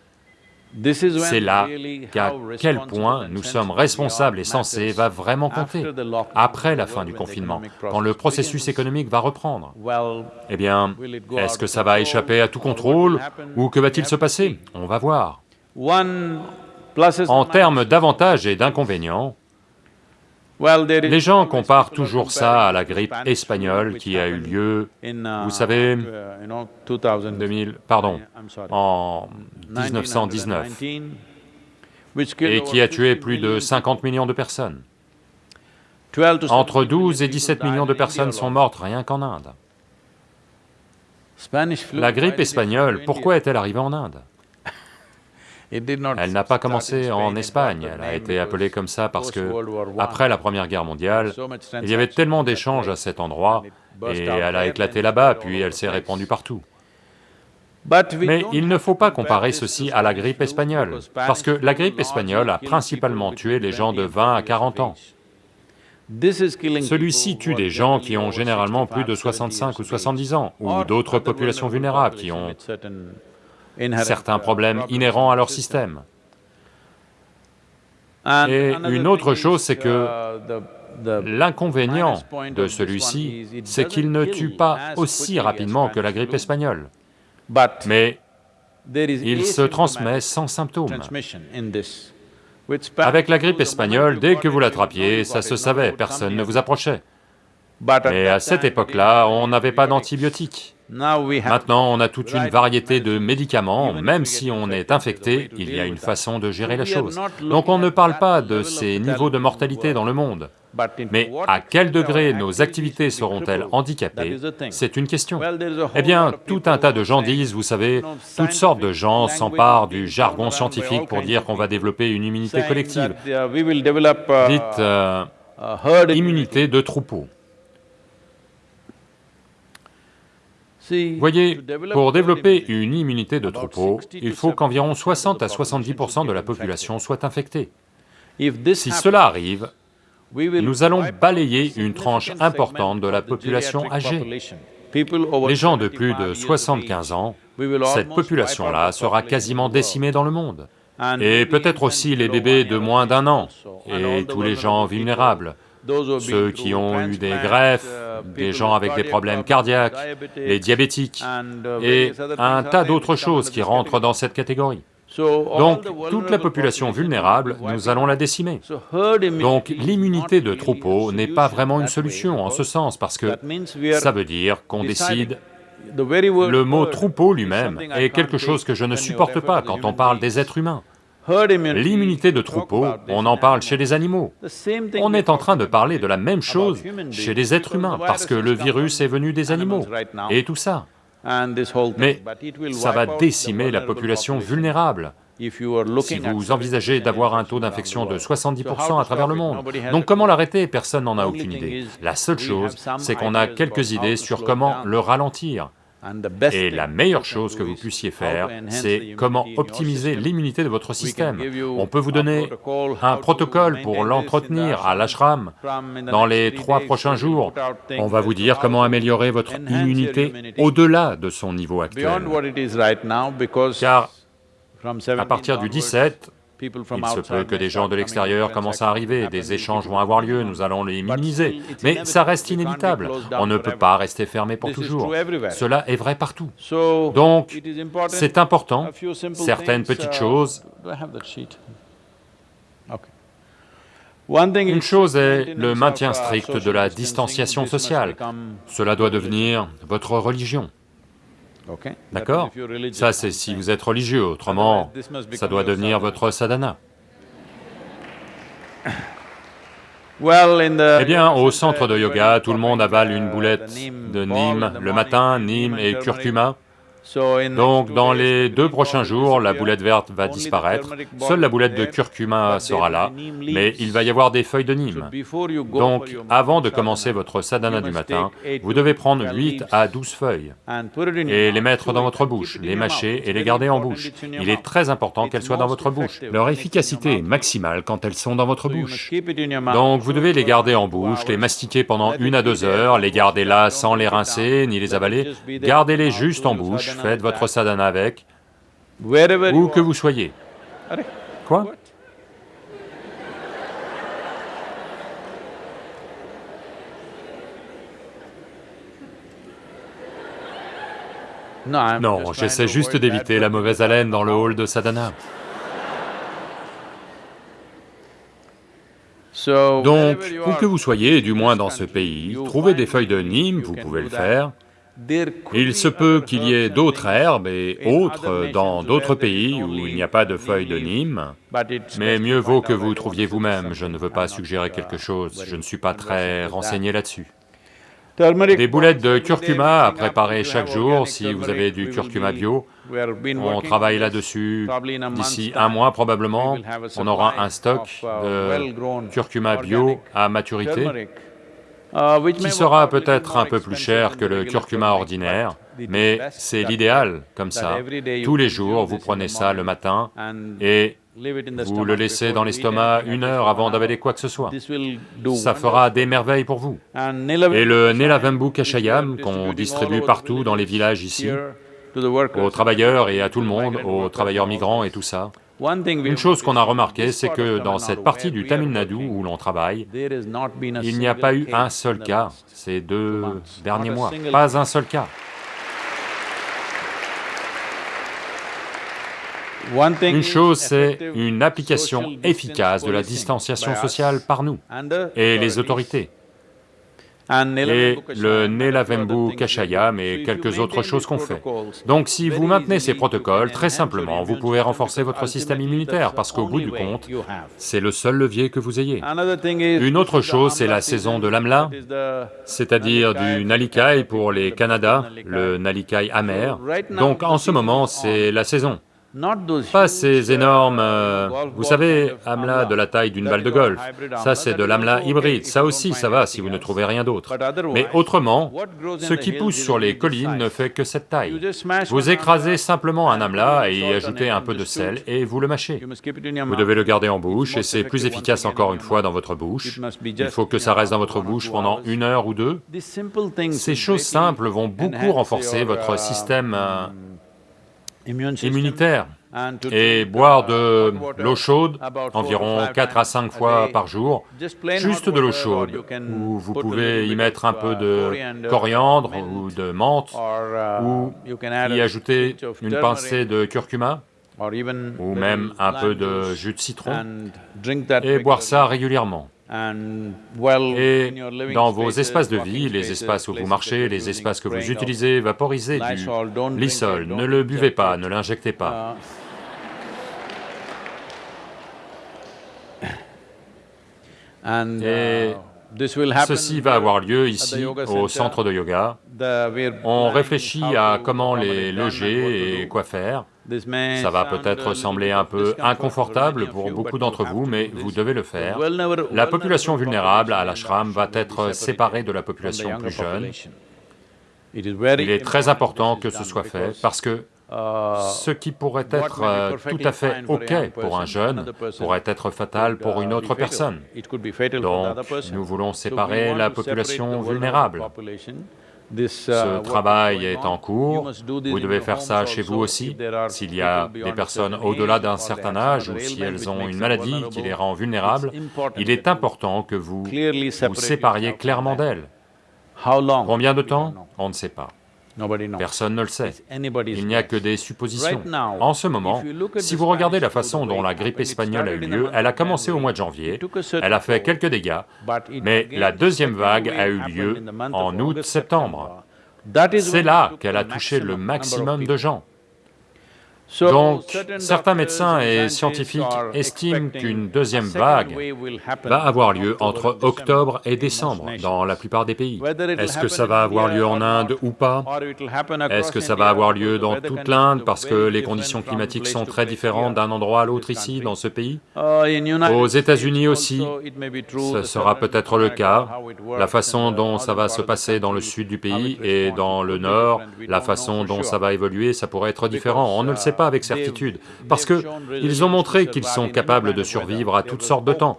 Speaker 3: C'est là qu'à quel point nous sommes responsables et censés va vraiment compter, après la fin du confinement, quand le processus économique va reprendre. Eh bien, est-ce que ça va échapper à tout contrôle, ou que va-t-il se passer? On va voir. En termes d'avantages et d'inconvénients, les gens comparent toujours ça à la grippe espagnole qui a eu lieu, vous savez, 2000, pardon, en 1919, et qui a tué plus de 50 millions de personnes. Entre 12 et 17 millions de personnes sont mortes rien qu'en Inde. La grippe espagnole, pourquoi est-elle arrivée en Inde? Elle n'a pas commencé en Espagne, elle a été appelée comme ça parce que, après la Première Guerre mondiale, il y avait tellement d'échanges à cet endroit, et elle a éclaté là-bas, puis elle s'est répandue partout. Mais il ne faut pas comparer ceci à la grippe espagnole, parce que la grippe espagnole a principalement tué les gens de 20 à 40 ans. Celui-ci tue des gens qui ont généralement plus de 65 ou 70 ans, ou d'autres populations vulnérables qui ont certains problèmes inhérents à leur système. Et une autre chose, c'est que l'inconvénient de celui-ci, c'est qu'il ne tue pas aussi rapidement que la grippe espagnole, mais il se transmet sans symptômes. Avec la grippe espagnole, dès que vous l'attrapiez, ça se savait, personne ne vous approchait. Mais à cette époque-là, on n'avait pas d'antibiotiques. Maintenant, on a toute une variété de médicaments, même si on est infecté, il y a une façon de gérer la chose. Donc on ne parle pas de ces niveaux de mortalité dans le monde. Mais à quel degré nos activités seront-elles handicapées C'est une question. Eh bien, tout un tas de gens disent, vous savez, toutes sortes de gens s'emparent du jargon scientifique pour dire qu'on va développer une immunité collective. Dites euh, immunité de troupeau. Voyez, pour développer une immunité de troupeau, il faut qu'environ 60 à 70% de la population soit infectée. Si cela arrive, nous allons balayer une tranche importante de la population âgée. Les gens de plus de 75 ans, cette population-là sera quasiment décimée dans le monde. Et peut-être aussi les bébés de moins d'un an, et tous les gens vulnérables, ceux qui ont eu des greffes, des gens avec des problèmes cardiaques, les diabétiques, et un tas d'autres choses qui rentrent dans cette catégorie. Donc, toute la population vulnérable, nous allons la décimer. Donc, l'immunité de troupeau n'est pas vraiment une solution en ce sens, parce que ça veut dire qu'on décide... Le mot troupeau lui-même est quelque chose que je ne supporte pas quand on parle des êtres humains. L'immunité de troupeau, on en parle chez les animaux. On est en train de parler de la même chose chez les êtres humains, parce que le virus est venu des animaux, et tout ça. Mais ça va décimer la population vulnérable si vous envisagez d'avoir un taux d'infection de 70% à travers le monde. Donc comment l'arrêter? Personne n'en a aucune idée. La seule chose, c'est qu'on a quelques idées sur comment le ralentir. Et la meilleure chose que vous puissiez faire, c'est comment optimiser l'immunité de votre système. On peut vous donner un protocole pour l'entretenir à l'ashram. Dans les trois prochains jours, on va vous dire comment améliorer votre immunité au-delà de son niveau actuel. Car à partir du 17, il se peut que des gens de l'extérieur commencent à arriver, des échanges vont avoir lieu, nous allons les minimiser, mais ça reste inévitable, on ne peut pas rester fermé pour toujours. Cela est vrai partout. Donc, c'est important, certaines petites uh, choses... Une chose est le maintien strict de la distanciation sociale, cela doit devenir votre religion. D'accord. Ça c'est si vous êtes religieux, autrement, ça doit devenir votre sadhana. Eh bien, au centre de yoga, tout le monde avale une boulette de Nîmes le matin, Nîmes et curcuma. Donc dans les deux prochains jours, la boulette verte va disparaître, seule la boulette de curcuma sera là, mais il va y avoir des feuilles de Nîmes. Donc avant de commencer votre sadhana du matin, vous devez prendre 8 à 12 feuilles et les mettre dans votre bouche, les mâcher et les garder en bouche. Il est très important qu'elles soient dans votre bouche. Leur efficacité est maximale quand elles sont dans votre bouche. Donc vous devez les garder en bouche, les mastiquer pendant une à deux heures, les garder là sans les rincer ni les avaler, gardez-les juste en bouche, faites votre sadhana avec, où que vous soyez. Quoi Non, j'essaie juste d'éviter la mauvaise haleine dans le hall de sadhana. Donc, où que vous soyez, du moins dans ce pays, trouvez des feuilles de Nîmes, vous pouvez le faire, il se peut qu'il y ait d'autres herbes et autres dans d'autres pays où il n'y a pas de feuilles de Nîmes, mais mieux vaut que vous trouviez vous-même, je ne veux pas suggérer quelque chose, je ne suis pas très renseigné là-dessus. Des boulettes de curcuma à préparer chaque jour. si vous avez du curcuma bio. On travaille là-dessus, d'ici un mois probablement, on aura un stock de curcuma bio à maturité qui sera peut-être un peu plus cher que le curcuma ordinaire, mais c'est l'idéal, comme ça. Tous les jours, vous prenez ça le matin et Vous le laissez dans l'estomac une heure avant d'avaler quoi que ce soit. Ça fera des merveilles pour vous. Et le Nelavembu Kashayam qu'on distribue partout dans les villages ici, aux travailleurs et à tout le monde, aux travailleurs migrants et tout ça, une chose qu'on a remarqué, c'est que dans cette partie du Tamil Nadu où l'on travaille, il n'y a pas eu un seul cas. ces deux derniers mois, pas un seul cas. Une chose, c'est une application efficace de la distanciation sociale par nous et les autorités et le Nelavembu Kashayam et quelques autres choses qu'on fait. Donc si vous maintenez ces protocoles, très simplement, vous pouvez renforcer votre système immunitaire, parce qu'au bout du compte, c'est le seul levier que vous ayez. Une autre chose, c'est la saison de l'amla, c'est-à-dire du nalikai pour les Canada, le nalikai amer. Donc en ce moment, c'est la saison. Pas ces énormes, euh, vous savez, amla de la taille d'une balle de golf, ça c'est de l'amla hybride, ça aussi ça va si vous ne trouvez rien d'autre. Mais autrement, ce qui pousse sur les collines ne fait que cette taille. Vous écrasez simplement un amla et y ajoutez un peu de sel et vous le mâchez. Vous devez le garder en bouche et c'est plus efficace encore une fois dans votre bouche. Il faut que ça reste dans votre bouche pendant une heure ou deux. Ces choses simples vont beaucoup renforcer votre système euh, immunitaire. Et boire de l'eau chaude environ 4 à 5 fois par jour, juste de l'eau chaude, où vous pouvez y mettre un peu de coriandre ou de menthe, ou y ajouter une pincée de curcuma, ou même un peu de jus de citron, et boire ça régulièrement. Et dans vos espaces de vie, les espaces où vous marchez, les espaces que vous utilisez, vaporisez du lysol, ne le buvez pas, ne l'injectez pas. Uh, Et ceci va avoir lieu ici, au centre de yoga. On réfléchit à comment les loger et quoi faire. Ça va peut-être sembler un peu inconfortable pour beaucoup d'entre vous, mais vous devez le faire. La population vulnérable à l'ashram va être séparée de la population plus jeune. Il est très important que ce soit fait, parce que ce qui pourrait être euh, tout à fait OK pour un jeune pourrait être fatal pour une autre personne. Donc, nous voulons séparer la population vulnérable. Ce travail est en cours, vous devez faire ça chez vous aussi. S'il y a des personnes au-delà d'un certain âge ou si elles ont une maladie qui les rend vulnérables, il est important que vous vous sépariez clairement d'elles. Combien de temps On ne sait pas. Personne ne le sait. Il n'y a que des suppositions. En ce moment, si vous regardez la façon dont la grippe espagnole a eu lieu, elle a commencé au mois de janvier, elle a fait quelques dégâts, mais la deuxième vague a eu lieu en août-septembre. C'est là qu'elle a touché le maximum de gens. Donc, certains médecins et scientifiques estiment qu'une deuxième vague va avoir lieu entre octobre et décembre dans la plupart des pays. Est-ce que ça va avoir lieu en Inde ou pas? Est-ce que ça va avoir lieu dans toute l'Inde parce que les conditions climatiques sont très différentes d'un endroit à l'autre ici, dans ce pays? Aux États-Unis aussi, ce sera peut-être le cas. La façon dont ça va se passer dans le sud du pays et dans le nord, la façon dont ça va évoluer, ça pourrait être différent. On ne le sait pas avec certitude, parce qu'ils ont montré qu'ils sont capables de survivre à toutes sortes de temps.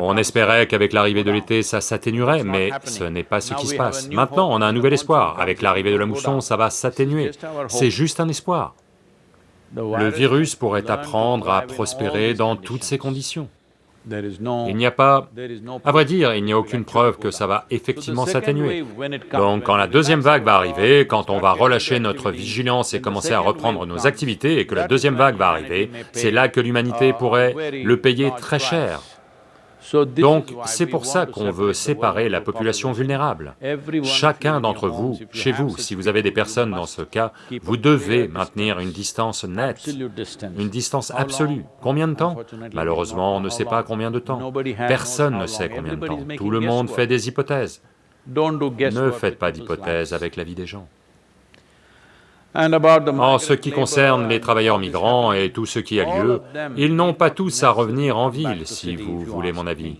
Speaker 3: On espérait qu'avec l'arrivée de l'été, ça s'atténuerait, mais ce n'est pas ce qui se passe. Maintenant, on a un nouvel espoir. Avec l'arrivée de la mousson, ça va s'atténuer. C'est juste un espoir. Le virus pourrait apprendre à prospérer dans toutes ces conditions. Il n'y a pas... À vrai dire, il n'y a aucune preuve que ça va effectivement s'atténuer. Donc quand la deuxième vague va arriver, quand on va relâcher notre vigilance et commencer à reprendre nos activités et que la deuxième vague va arriver, c'est là que l'humanité pourrait le payer très cher. Donc, c'est pour ça qu'on veut séparer la population vulnérable. Chacun d'entre vous, chez vous, si vous avez des personnes dans ce cas, vous devez maintenir une distance nette, une distance absolue. Combien de temps? Malheureusement, on ne sait pas combien de temps. Personne ne sait combien de temps. Tout le monde fait des hypothèses. Ne faites pas d'hypothèses avec la vie des gens. En ce qui concerne les travailleurs migrants et tout ce qui a lieu, ils n'ont pas tous à revenir en ville, si vous voulez mon avis.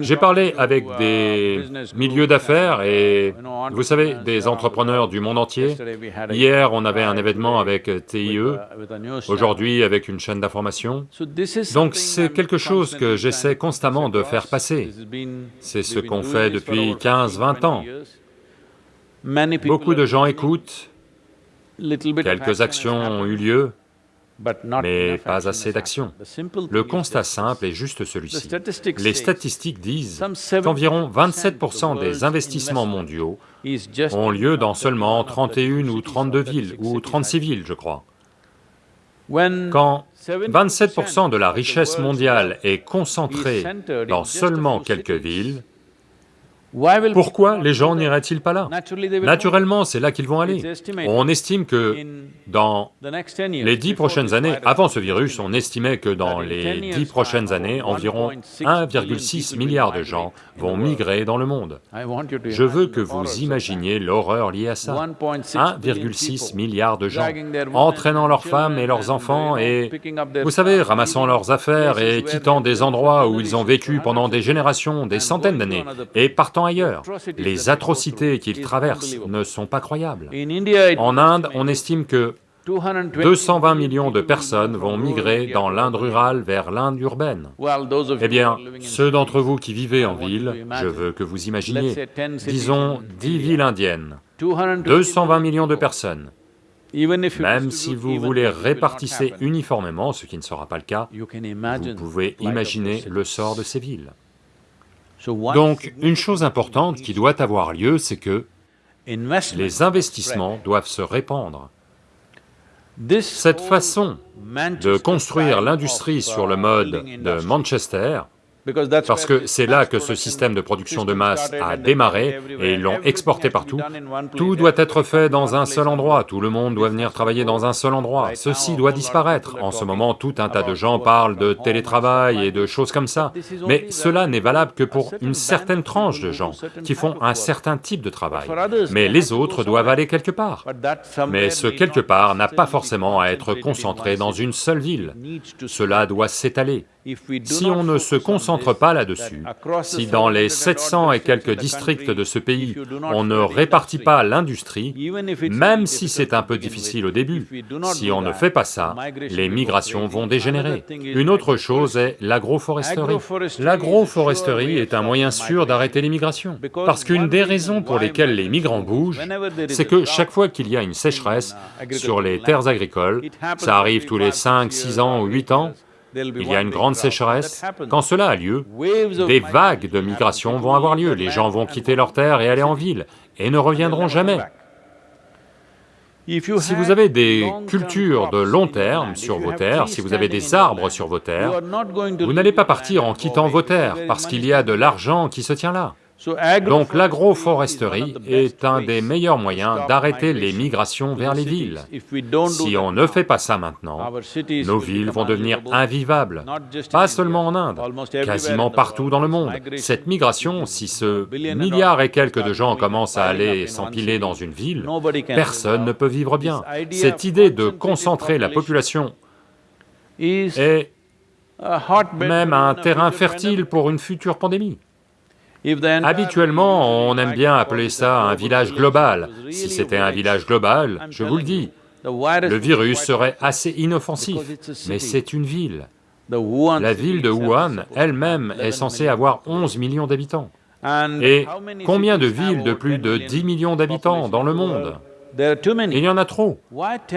Speaker 3: J'ai parlé avec des milieux d'affaires et, vous savez, des entrepreneurs du monde entier. Hier, on avait un événement avec TIE, aujourd'hui avec une chaîne d'information. Donc c'est quelque chose que j'essaie constamment de faire passer. C'est ce qu'on fait depuis 15-20 ans. Beaucoup de gens écoutent, quelques actions ont eu lieu, mais pas assez d'actions. Le constat simple est juste celui-ci. Les statistiques disent qu'environ 27% des investissements mondiaux ont lieu dans seulement 31 ou 32 villes, ou 36 villes, je crois. Quand 27% de la richesse mondiale est concentrée dans seulement quelques villes, pourquoi les gens n'iraient-ils pas là? Naturellement, c'est là qu'ils vont aller. On estime que dans les dix prochaines années, avant ce virus, on estimait que dans les dix prochaines années, environ 1,6 milliard de gens vont migrer dans le monde. Je veux que vous imaginiez l'horreur liée à ça. 1,6 milliard de gens, entraînant leurs femmes et leurs enfants et, vous savez, ramassant leurs affaires et quittant des endroits où ils ont vécu pendant des générations, des centaines d'années, et partant ailleurs. Les atrocités qu'ils traversent ne sont pas croyables. En Inde, on estime que 220 millions de personnes vont migrer dans l'Inde rurale vers l'Inde urbaine. Eh bien, ceux d'entre vous qui vivez en ville, je veux que vous imaginiez, disons 10 villes indiennes, 220 millions de personnes. Même si vous voulez répartisser uniformément, ce qui ne sera pas le cas, vous pouvez imaginer le sort de ces villes. Donc, une chose importante qui doit avoir lieu, c'est que les investissements doivent se répandre. Cette façon de construire l'industrie sur le mode de Manchester parce que c'est là que ce système de production de masse a démarré et ils l'ont exporté partout. Tout doit être fait dans un seul endroit, tout le monde doit venir travailler dans un seul endroit. Ceci doit disparaître. En ce moment, tout un tas de gens parlent de télétravail et de choses comme ça, mais cela n'est valable que pour une certaine tranche de gens qui font un certain type de travail. Mais les autres doivent aller quelque part. Mais ce quelque part n'a pas forcément à être concentré dans une seule ville. Cela doit s'étaler. Si on ne se concentre pas là-dessus, si dans les 700 et quelques districts de ce pays, on ne répartit pas l'industrie, même si c'est un peu difficile au début, si on ne fait pas ça, les migrations vont dégénérer. Une autre chose est l'agroforesterie. L'agroforesterie est un moyen sûr d'arrêter l'immigration, parce qu'une des raisons pour lesquelles les migrants bougent, c'est que chaque fois qu'il y a une sécheresse sur les terres agricoles, ça arrive tous les 5, 6 ans ou 8 ans, il y a une grande sécheresse, quand cela a lieu, des vagues de migration vont avoir lieu, les gens vont quitter leurs terres et aller en ville, et ne reviendront jamais. Si vous avez des cultures de long terme sur vos terres, si vous avez des arbres sur vos terres, vous n'allez pas partir en quittant vos terres, parce qu'il y a de l'argent qui se tient là. Donc l'agroforesterie est un des meilleurs moyens d'arrêter les migrations vers les villes. Si on ne fait pas ça maintenant, nos villes vont devenir invivables, pas seulement en Inde, quasiment partout dans le monde. Cette migration, si ce milliard et quelques de gens commencent à aller s'empiler dans une ville, personne ne peut vivre bien. Cette idée de concentrer la population est même un terrain fertile pour une future pandémie. Habituellement, on aime bien appeler ça un village global. Si c'était un village global, je vous le dis, le virus serait assez inoffensif, mais c'est une ville. La ville de Wuhan elle-même est censée avoir 11 millions d'habitants. Et combien de villes de plus de 10 millions d'habitants dans le monde? Il y en a trop.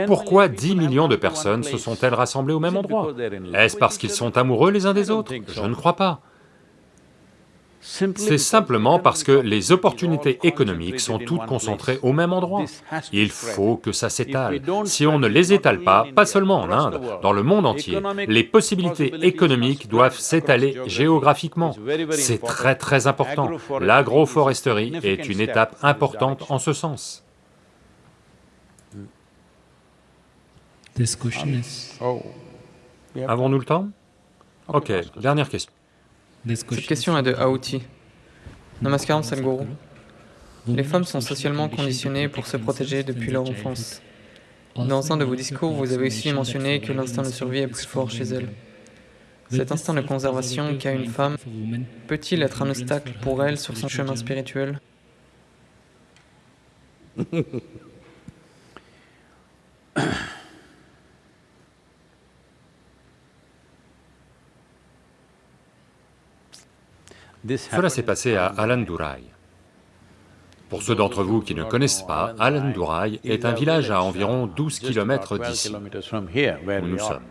Speaker 3: Pourquoi 10 millions de personnes se sont-elles rassemblées au même endroit? Est-ce parce qu'ils sont amoureux les uns des autres? Je ne crois pas. C'est simplement parce que les opportunités économiques sont toutes concentrées au même endroit. Il faut que ça s'étale. Si on ne les étale pas, pas seulement en Inde, dans le monde entier, les possibilités économiques doivent s'étaler géographiquement. C'est très très important. L'agroforesterie est une étape importante en ce sens. Avons-nous le temps? Ok, dernière question.
Speaker 4: Cette question est de Aouti. Namaskaram Sadhguru. Les femmes sont socialement conditionnées pour se protéger depuis leur enfance. Dans un de vos discours, vous avez aussi mentionné que l'instinct de survie est plus fort chez elles. Cet instinct de conservation qu'a une femme peut-il être un obstacle pour elle sur son chemin spirituel
Speaker 3: Cela s'est passé à Alandurai. Pour ceux d'entre vous qui ne connaissent pas, Alandurai est un village à environ 12 km d'ici, où nous sommes.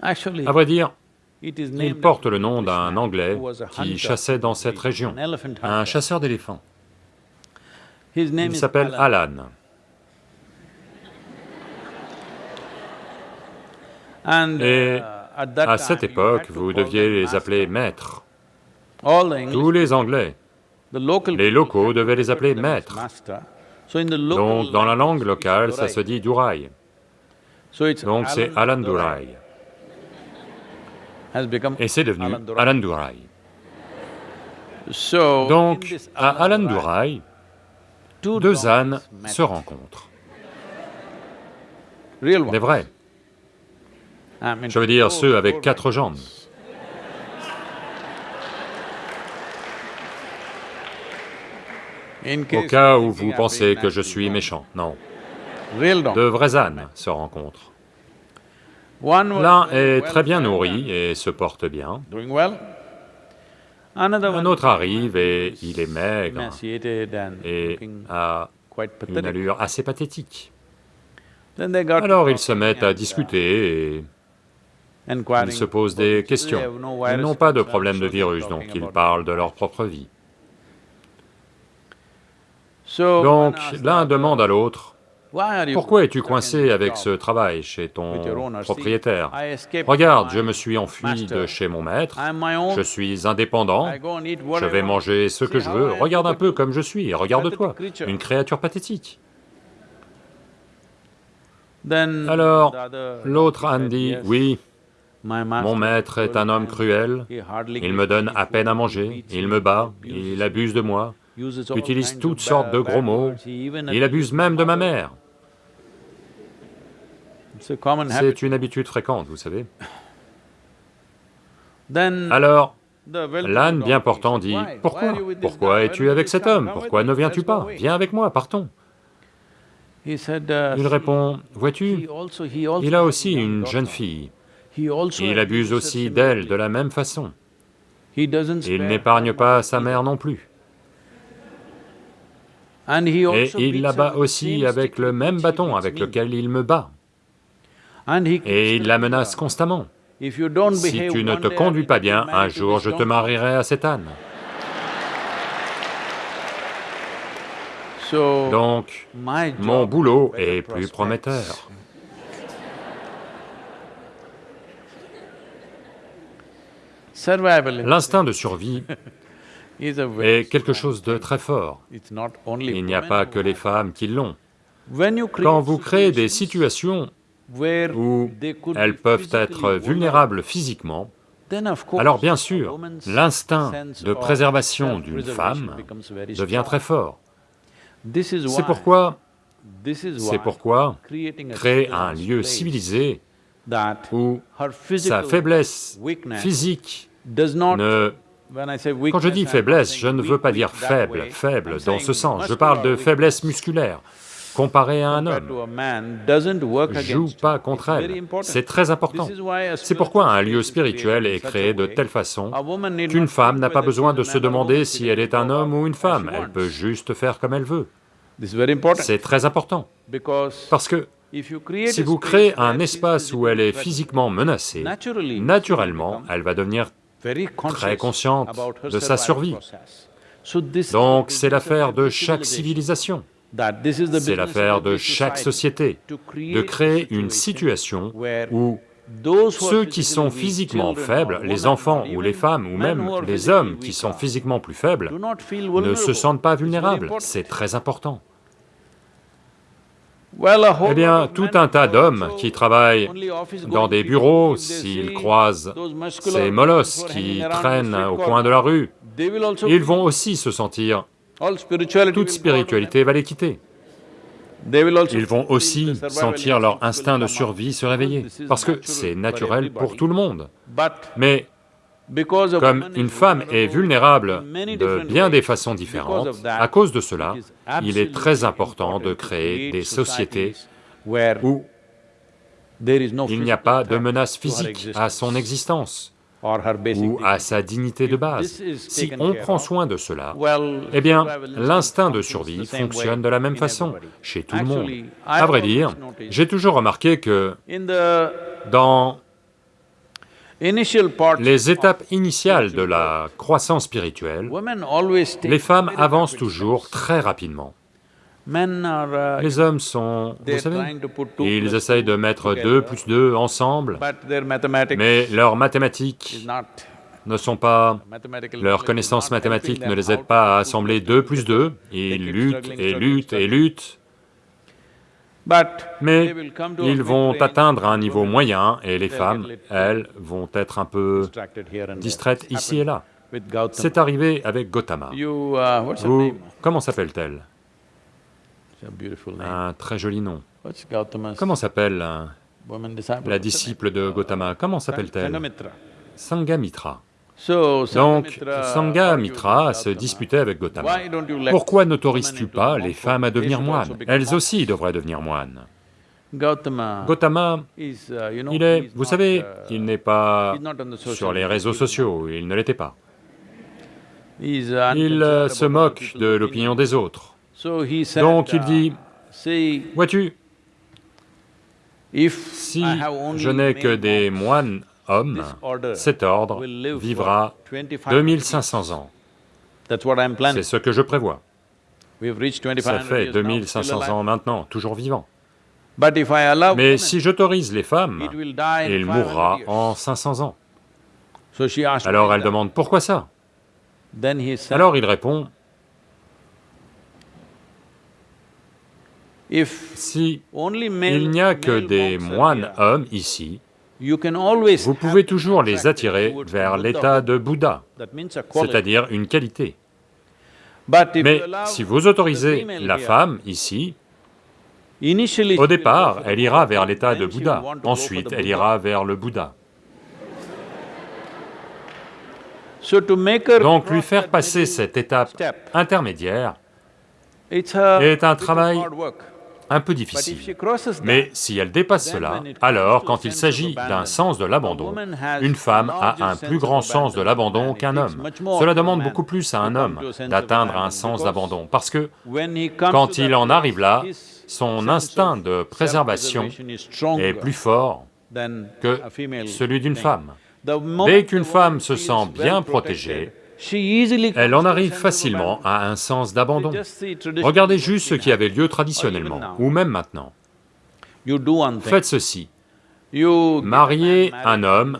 Speaker 3: À vrai dire, il porte le nom d'un Anglais qui chassait dans cette région, un chasseur d'éléphants. Il s'appelle Alan. Et à cette époque, vous deviez les appeler maîtres. Tous les Anglais, les locaux devaient les appeler maîtres. Donc dans la langue locale, ça se dit Durai. Donc c'est Alan Durai. Et c'est devenu Alan Durai. Donc, à Alan Durai, deux ânes se rencontrent. Des vrais. Je veux dire ceux avec quatre jambes. Au cas où vous pensez que je suis méchant, non. De vrais ânes se rencontrent. L'un est très bien nourri et se porte bien. Un autre arrive et il est maigre et a une allure assez pathétique. Alors ils se mettent à discuter et ils se posent des questions. Ils n'ont pas de problème de virus, donc ils parlent de leur propre vie. Donc l'un demande à l'autre, pourquoi es-tu coincé avec ce travail chez ton propriétaire Regarde, je me suis enfui de chez mon maître, je suis indépendant, je vais manger ce que je veux, regarde un peu comme je suis, regarde-toi, une créature pathétique. Alors, l'autre âne dit, oui, mon maître est un homme cruel, il me donne à peine à manger, il me bat, il abuse de moi, utilise toutes sortes de gros mots, il abuse même de ma mère. C'est une habitude fréquente, vous savez. Alors, l'âne bien portant dit, « Pourquoi? Pourquoi es-tu avec cet homme? Pourquoi ne viens-tu pas? Viens avec moi, partons. » Il répond, « Vois-tu, il a aussi une jeune fille, il abuse aussi d'elle de la même façon. Il n'épargne pas sa mère non plus. Et il la bat aussi avec le même bâton avec lequel il me bat. Et il la menace constamment. Si tu ne te conduis pas bien, un jour je te marierai à cet âne. Donc, mon boulot est plus prometteur. L'instinct de survie est quelque chose de très fort. Il n'y a pas que les femmes qui l'ont. Quand vous créez des situations où elles peuvent être vulnérables physiquement, alors bien sûr, l'instinct de préservation d'une femme devient très fort. C'est pourquoi, c'est pourquoi créer un lieu civilisé où sa faiblesse physique ne... Quand je dis faiblesse, je ne veux pas dire faible, faible. Dans ce sens, je parle de faiblesse musculaire. Comparé à un homme, joue pas contre elle, c'est très important. C'est pourquoi un lieu spirituel est créé de telle façon qu'une femme n'a pas besoin de se demander si elle est un homme ou une femme, elle peut juste faire comme elle veut. C'est très important, parce que si vous créez un espace où elle est physiquement menacée, naturellement, elle va devenir très consciente de sa survie. Donc c'est l'affaire de chaque civilisation. C'est l'affaire de chaque société, de créer une situation où ceux qui sont physiquement faibles, les enfants ou les femmes ou même les hommes qui sont physiquement plus faibles, ne se sentent pas vulnérables, c'est très important. Eh bien, tout un tas d'hommes qui travaillent dans des bureaux, s'ils croisent ces molosses qui traînent au coin de la rue, ils vont aussi se sentir toute spiritualité va les quitter. ils vont aussi sentir leur instinct de survie se réveiller, parce que c'est naturel pour tout le monde. Mais comme une femme est vulnérable de bien des façons différentes, à cause de cela, il est très important de créer des sociétés où il n'y a pas de menace physique à son existence ou à sa dignité de base. Si on prend soin de cela, eh bien, l'instinct de survie fonctionne de la même façon chez tout le monde. À vrai dire, j'ai toujours remarqué que dans les étapes initiales de la croissance spirituelle, les femmes avancent toujours très rapidement. Les hommes sont, vous savez, ils essayent de mettre deux plus deux ensemble, mais leurs mathématiques ne sont pas... leurs connaissances mathématiques ne les aident pas à assembler deux plus deux, ils luttent et luttent et luttent, mais ils vont atteindre un niveau moyen et les femmes, elles, vont être un peu distraites ici et là. C'est arrivé avec Gautama. Vous, comment s'appelle-t-elle? Un très joli nom. Comment s'appelle la disciple de Gautama? Comment s'appelle-t-elle? Sangamitra. Donc, Sangamitra se disputait avec Gautama. Pourquoi n'autorises-tu pas les femmes à devenir moines? Elles aussi devraient devenir moines. Gautama, uh, il est, vous savez, uh, il n'est pas sur les réseaux sociaux, il ne l'était pas. Il euh, se moque de l'opinion des autres. Donc il dit, uh, vois-tu, si je n'ai que des moines hommes, cet ordre vivra 2500 ans. C'est ce que je prévois. Ça fait 2500 ans maintenant, toujours vivant. Mais si j'autorise les femmes, il mourra en 500 ans. Alors elle demande, pourquoi ça? Alors il répond, si il n'y a que des moines hommes ici, vous pouvez toujours les attirer vers l'état de Bouddha, c'est-à-dire une qualité. Mais si vous autorisez la femme ici, au départ, elle ira vers l'état de Bouddha, ensuite elle ira vers le Bouddha. Donc lui faire passer cette étape intermédiaire est un travail un peu difficile. Mais si elle dépasse cela, alors quand il s'agit d'un sens de l'abandon, une femme a un plus grand sens de l'abandon qu'un homme. Cela demande beaucoup plus à un homme d'atteindre un sens d'abandon, parce que quand il en arrive là, son instinct de préservation est plus fort que celui d'une femme. Dès qu'une femme se sent bien protégée, elle en arrive facilement à un sens d'abandon. Regardez juste ce qui avait lieu traditionnellement, ou même maintenant. Faites ceci, mariez un homme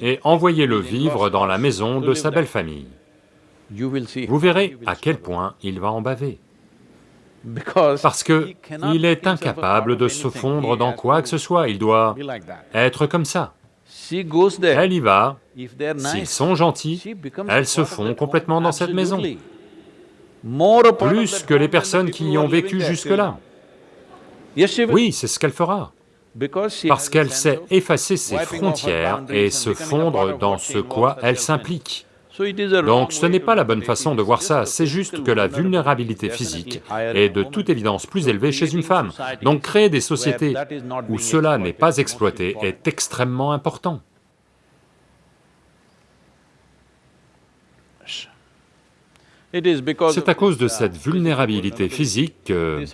Speaker 3: et envoyez-le vivre dans la maison de sa belle famille. Vous verrez à quel point il va en baver. Parce que il est incapable de se fondre dans quoi que ce soit, il doit être comme ça. Elle y va, s'ils sont gentils, elles se font complètement dans cette maison, plus que les personnes qui y ont vécu jusque-là. Oui, c'est ce qu'elle fera, parce qu'elle sait effacer ses frontières et se fondre dans ce quoi elle s'implique. Donc ce n'est pas la bonne façon de voir ça, c'est juste que la vulnérabilité physique est de toute évidence plus élevée chez une femme. Donc créer des sociétés où cela n'est pas exploité est extrêmement important. C'est à cause de cette vulnérabilité physique que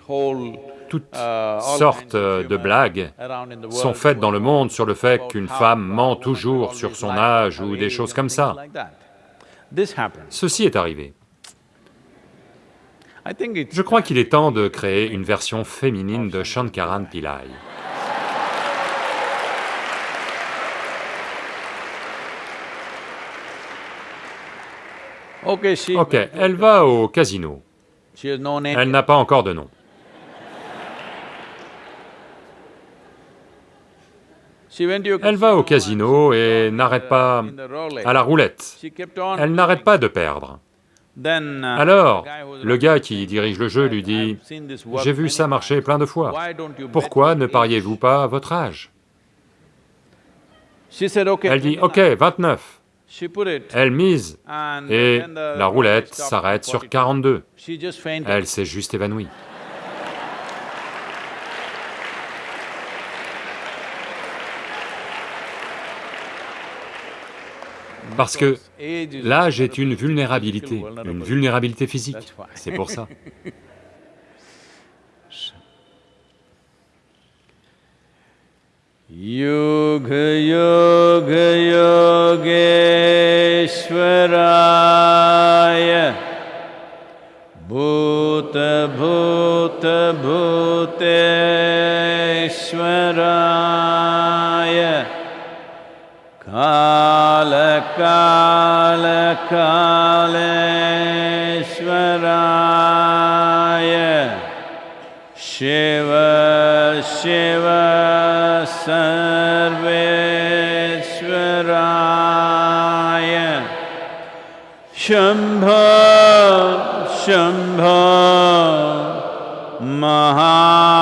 Speaker 3: toutes sortes de blagues sont faites dans le monde sur le fait qu'une femme ment toujours sur son âge ou des choses comme ça. Ceci est arrivé. Je crois qu'il est temps de créer une version féminine de Shankaran Pillai. Ok, elle va au casino. Elle n'a pas encore de nom. Elle va au casino et n'arrête pas à la roulette. Elle n'arrête pas de perdre. Alors, le gars qui dirige le jeu lui dit, « J'ai vu ça marcher plein de fois, pourquoi ne pariez-vous pas à votre âge ?» Elle dit, « Ok, 29. » Elle mise, et la roulette s'arrête sur 42. Elle s'est juste évanouie. Parce que l'âge est une vulnérabilité, une vulnérabilité physique, c'est pour ça.
Speaker 1: Yoga Yoga Yogeshwaraya Bhuta Bhuta Bhuteshwaraya Kala काल शिव शिव सर्वेश्वराय शम्भो शम्भो महा